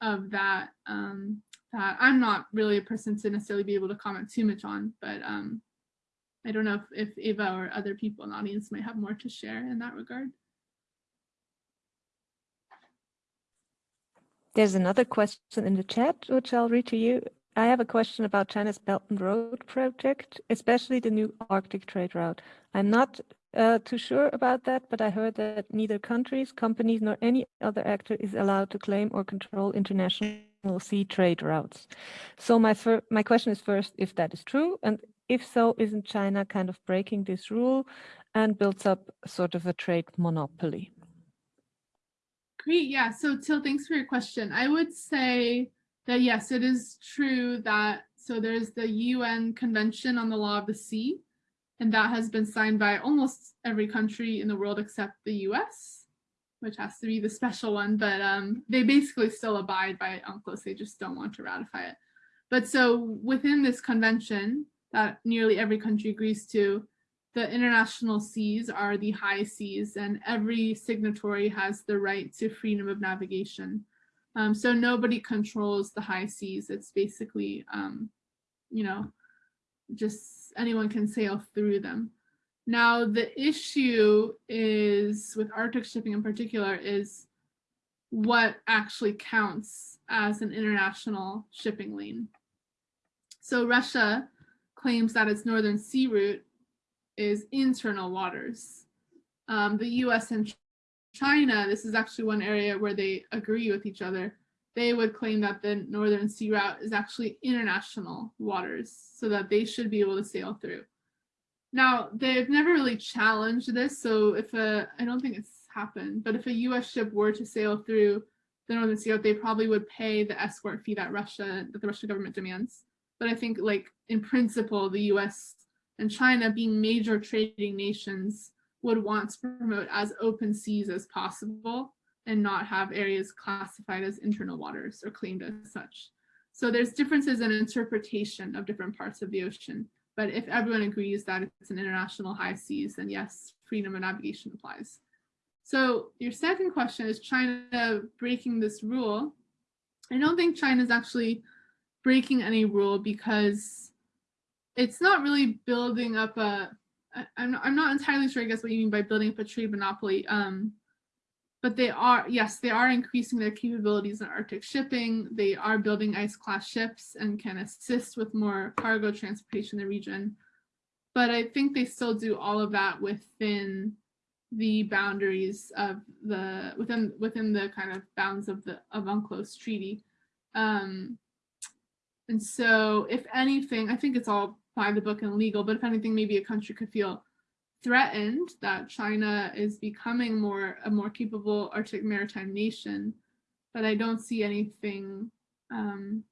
of that um, that I'm not really a person to necessarily be able to comment too much on, but um, I don't know if, if Eva or other people in the audience might have more to share in that regard. There's another question in the chat, which I'll read to you. I have a question about China's Belt and Road project, especially the new Arctic trade route. I'm not uh, too sure about that, but I heard that neither countries, companies, nor any other actor is allowed to claim or control international sea trade routes. So my my question is first, if that is true, and if so, isn't China kind of breaking this rule and builds up sort of a trade monopoly? Great, yeah. So Till, thanks for your question. I would say that yes, it is true that so there's the UN Convention on the Law of the Sea, and that has been signed by almost every country in the world except the US, which has to be the special one, but um, they basically still abide by UNCLOS, they just don't want to ratify it. But so within this convention that nearly every country agrees to, the international seas are the high seas and every signatory has the right to freedom of navigation. Um, so nobody controls the high seas. It's basically, um, you know, just anyone can sail through them. Now, the issue is with Arctic shipping in particular is what actually counts as an international shipping lane. So Russia claims that its northern sea route is internal waters. Um, the US and China, this is actually one area where they agree with each other they would claim that the Northern Sea Route is actually international waters so that they should be able to sail through. Now, they've never really challenged this, so if a, I don't think it's happened, but if a US ship were to sail through the Northern Sea Route, they probably would pay the escort fee that Russia, that the Russian government demands. But I think like in principle, the US and China being major trading nations would want to promote as open seas as possible and not have areas classified as internal waters or claimed as such. So there's differences in interpretation of different parts of the ocean. But if everyone agrees that it's an international high seas, then yes, freedom of navigation applies. So your second question is China breaking this rule. I don't think China is actually breaking any rule because it's not really building up a, I'm not, I'm not entirely sure, I guess, what you mean by building up a trade monopoly. Um, but they are, yes, they are increasing their capabilities in Arctic shipping. They are building ice class ships and can assist with more cargo transportation in the region. But I think they still do all of that within the boundaries of the within within the kind of bounds of the of UNCLOS treaty. Um, and so if anything, I think it's all by the book and legal, but if anything, maybe a country could feel threatened that China is becoming more a more capable Arctic maritime nation, but I don't see anything um,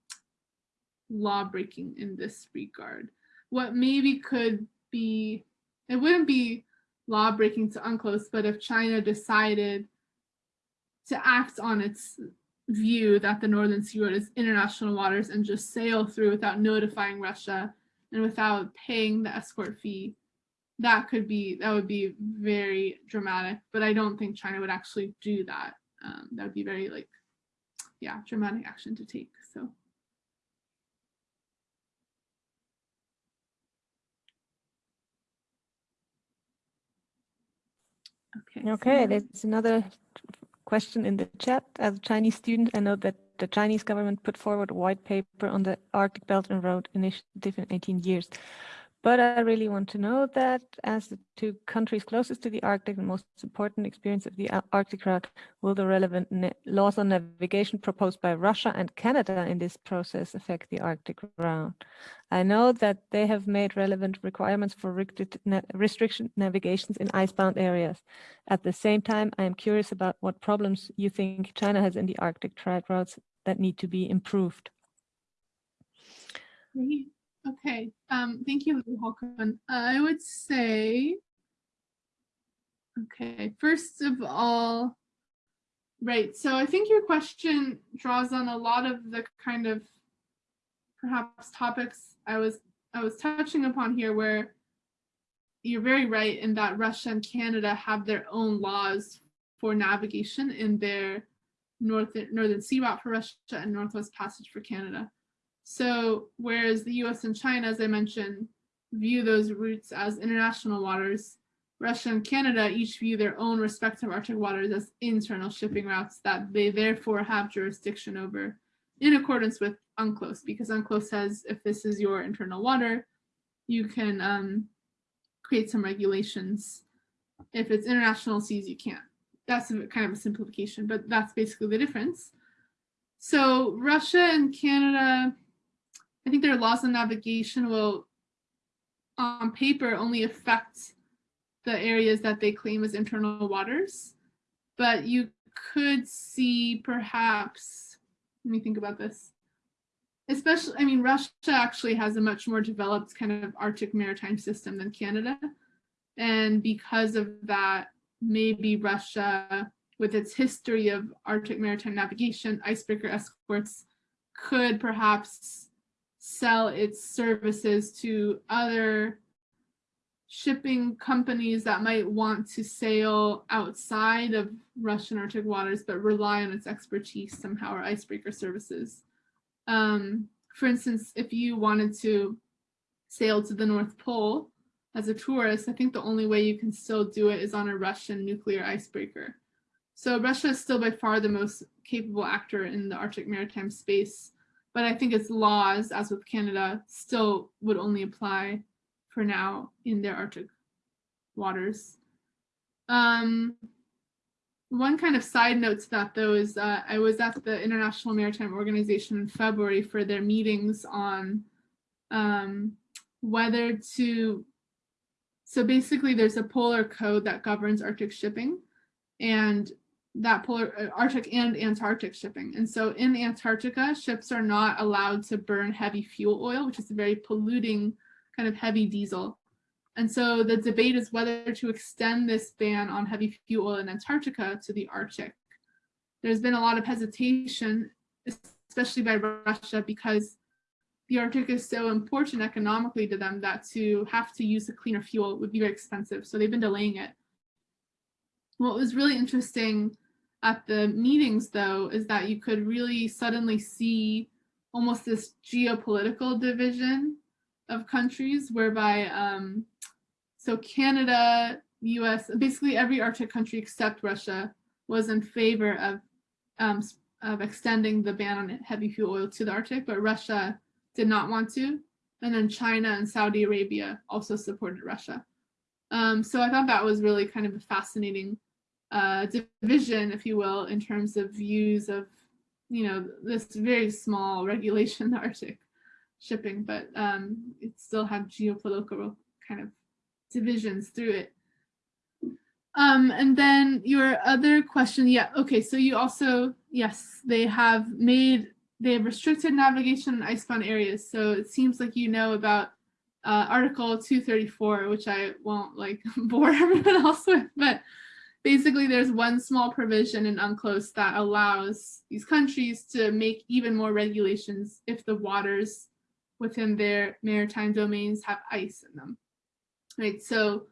law breaking in this regard. What maybe could be, it wouldn't be law breaking to UNCLOS, but if China decided to act on its view that the Northern Sea Road is international waters and just sail through without notifying Russia and without paying the escort fee, that could be that would be very dramatic but i don't think china would actually do that. Um, that would be very like yeah dramatic action to take so. Okay okay so there's another question in the chat. As a chinese student i know that the chinese government put forward a white paper on the arctic belt and road initiative in 18 years but I really want to know that as the two countries closest to the Arctic and most important experience of the Arctic route, will the relevant laws on navigation proposed by Russia and Canada in this process affect the Arctic route? I know that they have made relevant requirements for restriction navigations in icebound areas. At the same time, I am curious about what problems you think China has in the Arctic trade routes that need to be improved. Okay, um, thank you, Håkon. I would say, okay, first of all, right, so I think your question draws on a lot of the kind of perhaps topics I was I was touching upon here where you're very right in that Russia and Canada have their own laws for navigation in their north northern sea route for Russia and Northwest Passage for Canada. So whereas the US and China, as I mentioned, view those routes as international waters, Russia and Canada each view their own respective Arctic waters as internal shipping routes that they therefore have jurisdiction over in accordance with UNCLOS, because UNCLOS says if this is your internal water, you can um, create some regulations. If it's international seas, you can't. That's a, kind of a simplification, but that's basically the difference. So Russia and Canada, I think their laws on navigation will, on paper, only affect the areas that they claim as internal waters. But you could see perhaps, let me think about this. Especially, I mean, Russia actually has a much more developed kind of Arctic maritime system than Canada. And because of that, maybe Russia, with its history of Arctic maritime navigation, icebreaker escorts, could perhaps sell its services to other shipping companies that might want to sail outside of Russian Arctic waters, but rely on its expertise somehow or icebreaker services. Um, for instance, if you wanted to sail to the North Pole as a tourist, I think the only way you can still do it is on a Russian nuclear icebreaker. So Russia is still by far the most capable actor in the Arctic maritime space, but I think its laws, as with Canada, still would only apply for now in their Arctic waters. Um, one kind of side note to that though is uh, I was at the International Maritime Organization in February for their meetings on um, whether to, so basically there's a polar code that governs Arctic shipping and that polar uh, Arctic and Antarctic shipping. And so in Antarctica, ships are not allowed to burn heavy fuel oil, which is a very polluting kind of heavy diesel. And so the debate is whether to extend this ban on heavy fuel oil in Antarctica to the Arctic. There's been a lot of hesitation, especially by Russia, because the Arctic is so important economically to them that to have to use a cleaner fuel would be very expensive. So they've been delaying it. What was really interesting at the meetings, though, is that you could really suddenly see almost this geopolitical division of countries whereby um, so Canada, US, basically every Arctic country except Russia was in favor of um, of extending the ban on heavy fuel oil to the Arctic, but Russia did not want to. And then China and Saudi Arabia also supported Russia. Um, so I thought that was really kind of a fascinating uh, division, if you will, in terms of views of, you know, this very small regulation the Arctic shipping, but um, it still had geopolitical kind of divisions through it. Um, and then your other question, yeah, okay, so you also, yes, they have made, they have restricted navigation in icebound areas. So it seems like you know about uh, Article 234, which I won't like bore everyone else with, but basically there's one small provision in UNCLOS that allows these countries to make even more regulations if the waters within their maritime domains have ice in them. Right, so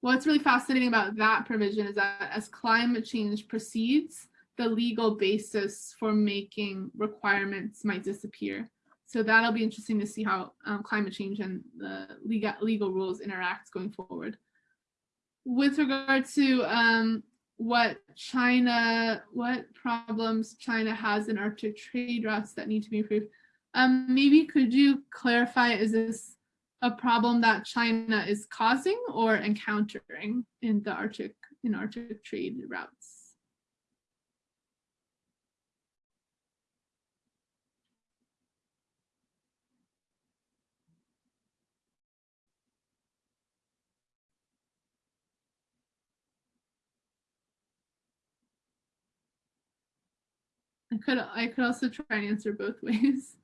what's really fascinating about that provision is that as climate change proceeds, the legal basis for making requirements might disappear. So that'll be interesting to see how um, climate change and the legal, legal rules interact going forward. With regard to um, what China, what problems China has in Arctic trade routes that need to be improved, um, maybe could you clarify, is this a problem that China is causing or encountering in the Arctic, in Arctic trade routes? I could I could also try and answer both ways.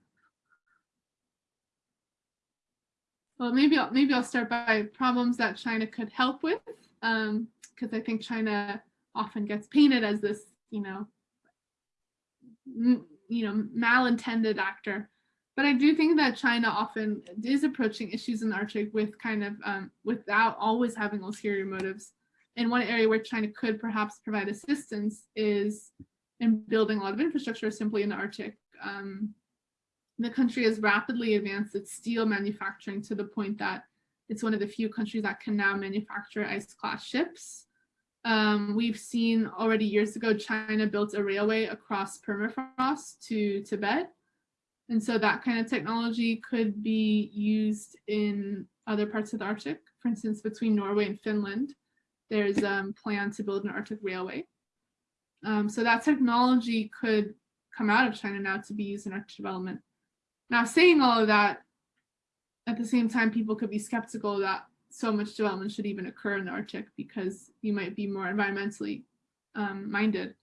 Well, maybe I'll, maybe I'll start by problems that China could help with, because um, I think China often gets painted as this, you know, you know, malintended actor. but I do think that China often is approaching issues in Arctic with kind of um, without always having ulterior motives. And one area where China could perhaps provide assistance is in building a lot of infrastructure simply in the Arctic. Um, the country has rapidly advanced its steel manufacturing to the point that it's one of the few countries that can now manufacture ice-class ships. Um, we've seen already years ago, China built a railway across permafrost to Tibet. And so that kind of technology could be used in other parts of the Arctic. For instance, between Norway and Finland, there's a um, plan to build an Arctic railway. Um, so that technology could come out of China now to be used in Arctic development. Now saying all of that, at the same time, people could be skeptical that so much development should even occur in the Arctic because you might be more environmentally um, minded.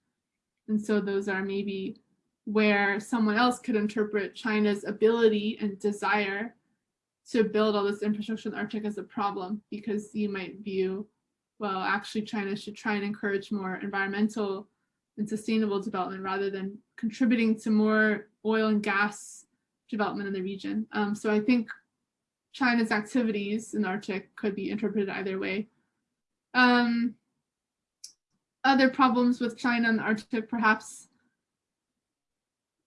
And so those are maybe where someone else could interpret China's ability and desire to build all this infrastructure in the Arctic as a problem because you might view, well, actually China should try and encourage more environmental and sustainable development rather than contributing to more oil and gas development in the region. Um, so I think China's activities in the Arctic could be interpreted either way. Um, other problems with China and the Arctic, perhaps.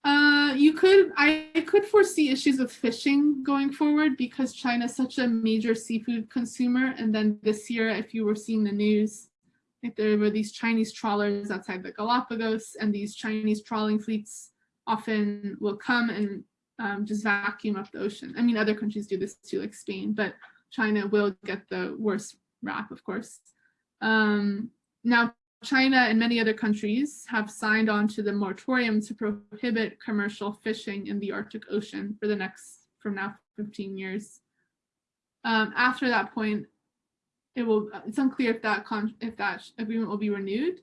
Uh, you could, I could foresee issues with fishing going forward because China is such a major seafood consumer. And then this year, if you were seeing the news, like there were these Chinese trawlers outside the Galapagos and these Chinese trawling fleets often will come and um, just vacuum up the ocean. I mean, other countries do this too, like Spain, but China will get the worst rap, of course. Um, now, China and many other countries have signed on to the moratorium to prohibit commercial fishing in the Arctic Ocean for the next, from now 15 years. Um, after that point, it will, it's unclear if that, if that agreement will be renewed.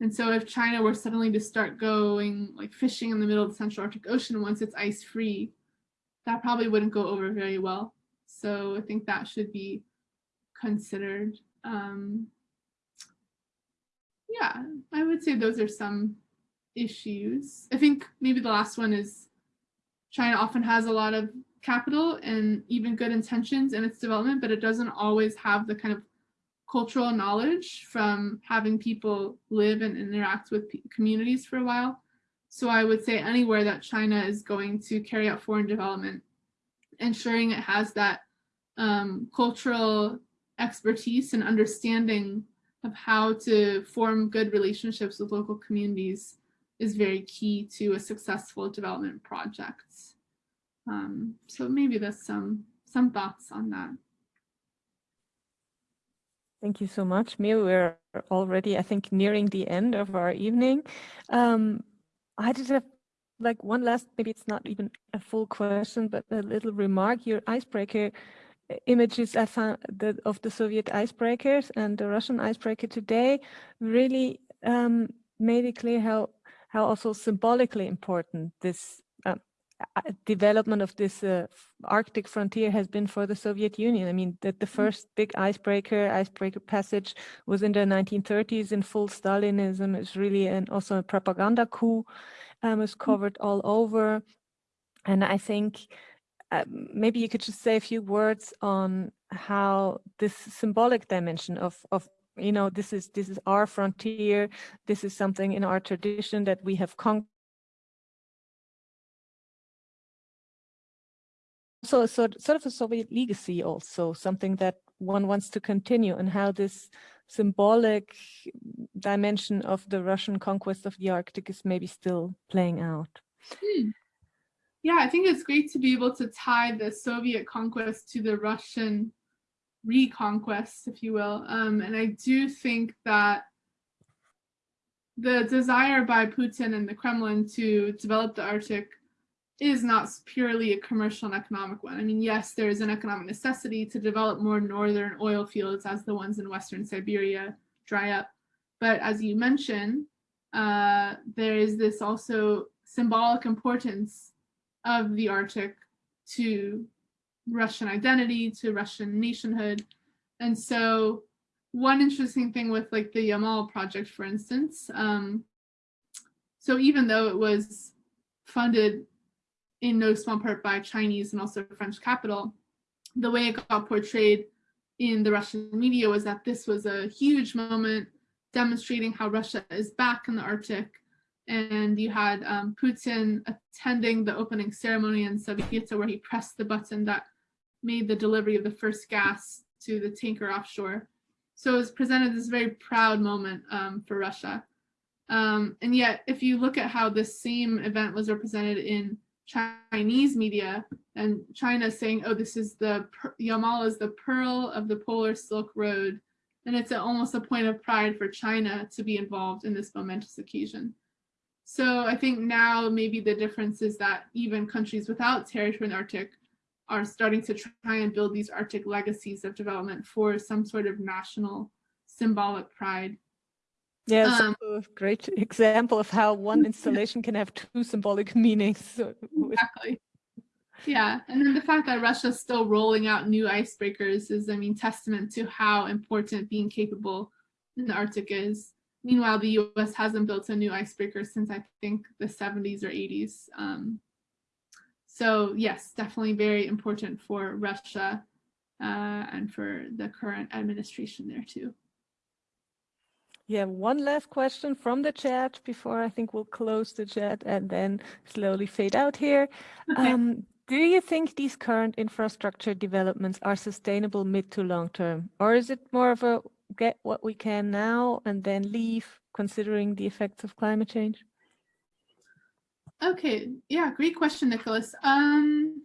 And so if China were suddenly to start going like fishing in the middle of the Central Arctic Ocean once it's ice free, that probably wouldn't go over very well. So I think that should be considered. Um, yeah, I would say those are some issues. I think maybe the last one is China often has a lot of capital and even good intentions in its development, but it doesn't always have the kind of cultural knowledge from having people live and interact with communities for a while. So I would say anywhere that China is going to carry out foreign development, ensuring it has that um, cultural expertise and understanding of how to form good relationships with local communities is very key to a successful development project. Um, so maybe that's some some thoughts on that. Thank you so much, Mia. We're already, I think, nearing the end of our evening. Um, I just have like one last, maybe it's not even a full question, but a little remark. Your icebreaker uh, images I found the, of the Soviet icebreakers and the Russian icebreaker today really um, made it clear how how also symbolically important this development of this uh, Arctic frontier has been for the Soviet Union. I mean, that the mm. first big icebreaker, icebreaker passage was in the 1930s in full Stalinism. It's really an, also a propaganda coup um, is mm. covered all over. And I think uh, maybe you could just say a few words on how this symbolic dimension of, of you know, this is this is our frontier. This is something in our tradition that we have conquered so a sort, sort of a Soviet legacy also, something that one wants to continue and how this symbolic dimension of the Russian conquest of the Arctic is maybe still playing out. Hmm. Yeah, I think it's great to be able to tie the Soviet conquest to the Russian reconquest, if you will. Um, and I do think that the desire by Putin and the Kremlin to develop the Arctic is not purely a commercial and economic one. I mean, yes, there is an economic necessity to develop more northern oil fields as the ones in Western Siberia dry up. But as you mentioned, uh, there is this also symbolic importance of the Arctic to Russian identity, to Russian nationhood. And so one interesting thing with like the Yamal project, for instance, um, so even though it was funded in no small part by Chinese and also French capital, the way it got portrayed in the Russian media was that this was a huge moment demonstrating how Russia is back in the Arctic. And you had um, Putin attending the opening ceremony in Sabetta where he pressed the button that made the delivery of the first gas to the tanker offshore. So it was presented as a very proud moment um, for Russia. Um, and yet, if you look at how this same event was represented in Chinese media, and China saying, oh, this is the, Yamal is the pearl of the polar Silk Road, and it's a, almost a point of pride for China to be involved in this momentous occasion. So I think now maybe the difference is that even countries without territory in the Arctic are starting to try and build these Arctic legacies of development for some sort of national symbolic pride. Yeah, um, a great example of how one installation can have two symbolic meanings. Exactly. Yeah, and then the fact that Russia's still rolling out new icebreakers is, I mean, testament to how important being capable in the Arctic is. Meanwhile, the US hasn't built a new icebreaker since I think the 70s or 80s. Um, so yes, definitely very important for Russia uh, and for the current administration there too. Yeah, one last question from the chat before I think we'll close the chat and then slowly fade out here. Okay. Um, do you think these current infrastructure developments are sustainable mid to long term? Or is it more of a get what we can now and then leave considering the effects of climate change? Okay, yeah, great question, Nicholas. Um,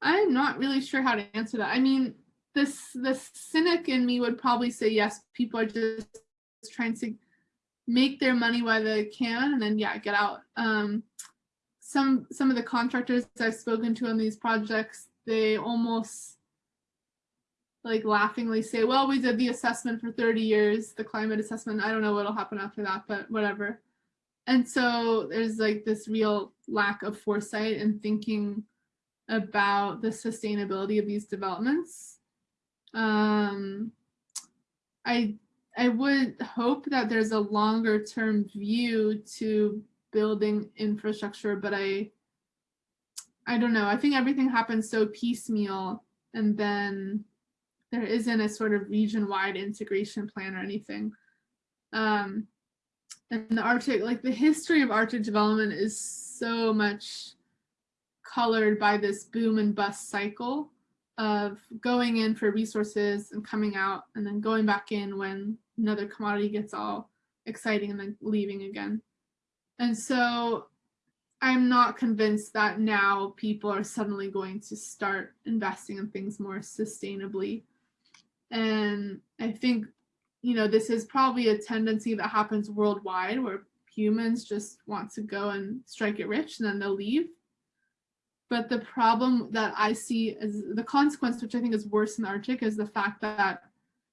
I'm not really sure how to answer that. I mean, this the cynic in me would probably say yes, people are just trying to make their money while they can and then yeah, get out. Um, some some of the contractors I've spoken to on these projects, they almost like laughingly say, well, we did the assessment for 30 years, the climate assessment. I don't know what'll happen after that, but whatever. And so there's like this real lack of foresight and thinking about the sustainability of these developments. Um, I I would hope that there's a longer term view to building infrastructure, but I I don't know. I think everything happens so piecemeal and then there isn't a sort of region-wide integration plan or anything. Um, and the Arctic, like the history of Arctic development is so much colored by this boom and bust cycle of going in for resources and coming out and then going back in when another commodity gets all exciting and then leaving again. And so I'm not convinced that now people are suddenly going to start investing in things more sustainably. And I think, you know, this is probably a tendency that happens worldwide where humans just want to go and strike it rich and then they'll leave. But the problem that I see as the consequence, which I think is worse in the Arctic, is the fact that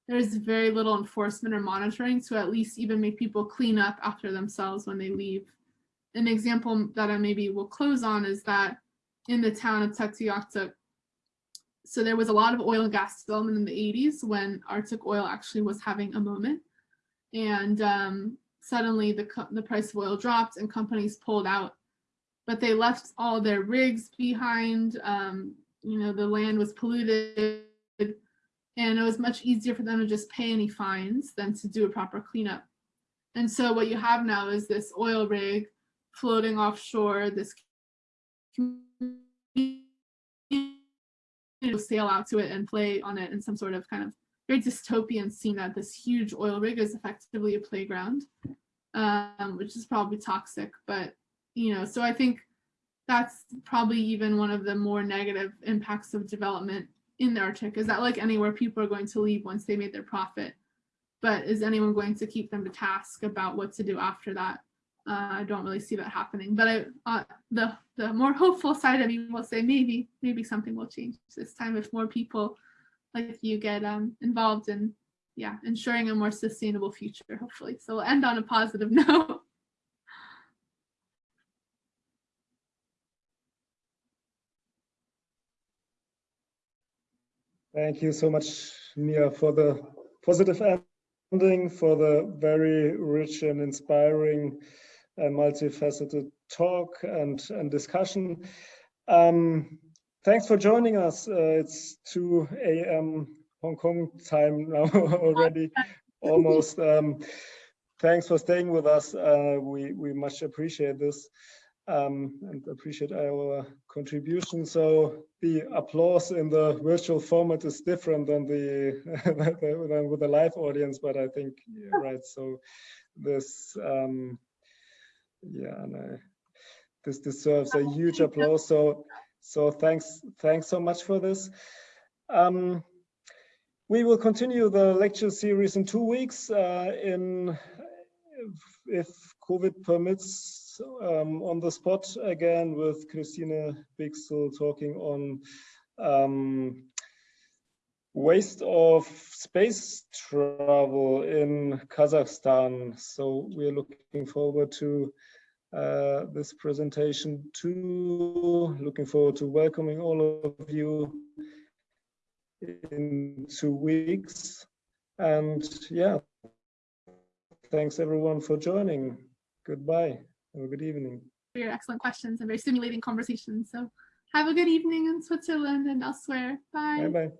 there's very little enforcement or monitoring to at least even make people clean up after themselves when they leave. An example that I maybe will close on is that in the town of Tuktoyaktuk, so there was a lot of oil and gas development in the 80s when Arctic oil actually was having a moment. And um, suddenly the, the price of oil dropped and companies pulled out but they left all their rigs behind. Um, you know, the land was polluted and it was much easier for them to just pay any fines than to do a proper cleanup. And so what you have now is this oil rig floating offshore, this sail out to it and play on it in some sort of kind of very dystopian scene that this huge oil rig is effectively a playground, um, which is probably toxic, but you know, so I think that's probably even one of the more negative impacts of development in the Arctic is that like anywhere people are going to leave once they made their profit. But is anyone going to keep them to task about what to do after that? Uh, I don't really see that happening. But I, uh, the the more hopeful side of me will say maybe maybe something will change this time if more people like you get um, involved in yeah ensuring a more sustainable future hopefully. So we'll end on a positive note. Thank you so much, Mia, for the positive ending, for the very rich and inspiring a multifaceted talk and, and discussion. Um, thanks for joining us. Uh, it's 2 a.m. Hong Kong time now already, almost. Um, thanks for staying with us. Uh, we, we much appreciate this um, and appreciate our contribution. So the applause in the virtual format is different than the than with the live audience, but I think yeah, right. So this, um, yeah, and I, this deserves a huge applause. So so thanks thanks so much for this. Um, we will continue the lecture series in two weeks uh, in if COVID permits um, on the spot again with Christine Bixel talking on um, waste of space travel in Kazakhstan. So we're looking forward to uh, this presentation too. Looking forward to welcoming all of you in two weeks. And yeah, thanks everyone for joining. Goodbye. Have a good evening. For your excellent questions and very stimulating conversations. So have a good evening in Switzerland and elsewhere. Bye. Bye bye.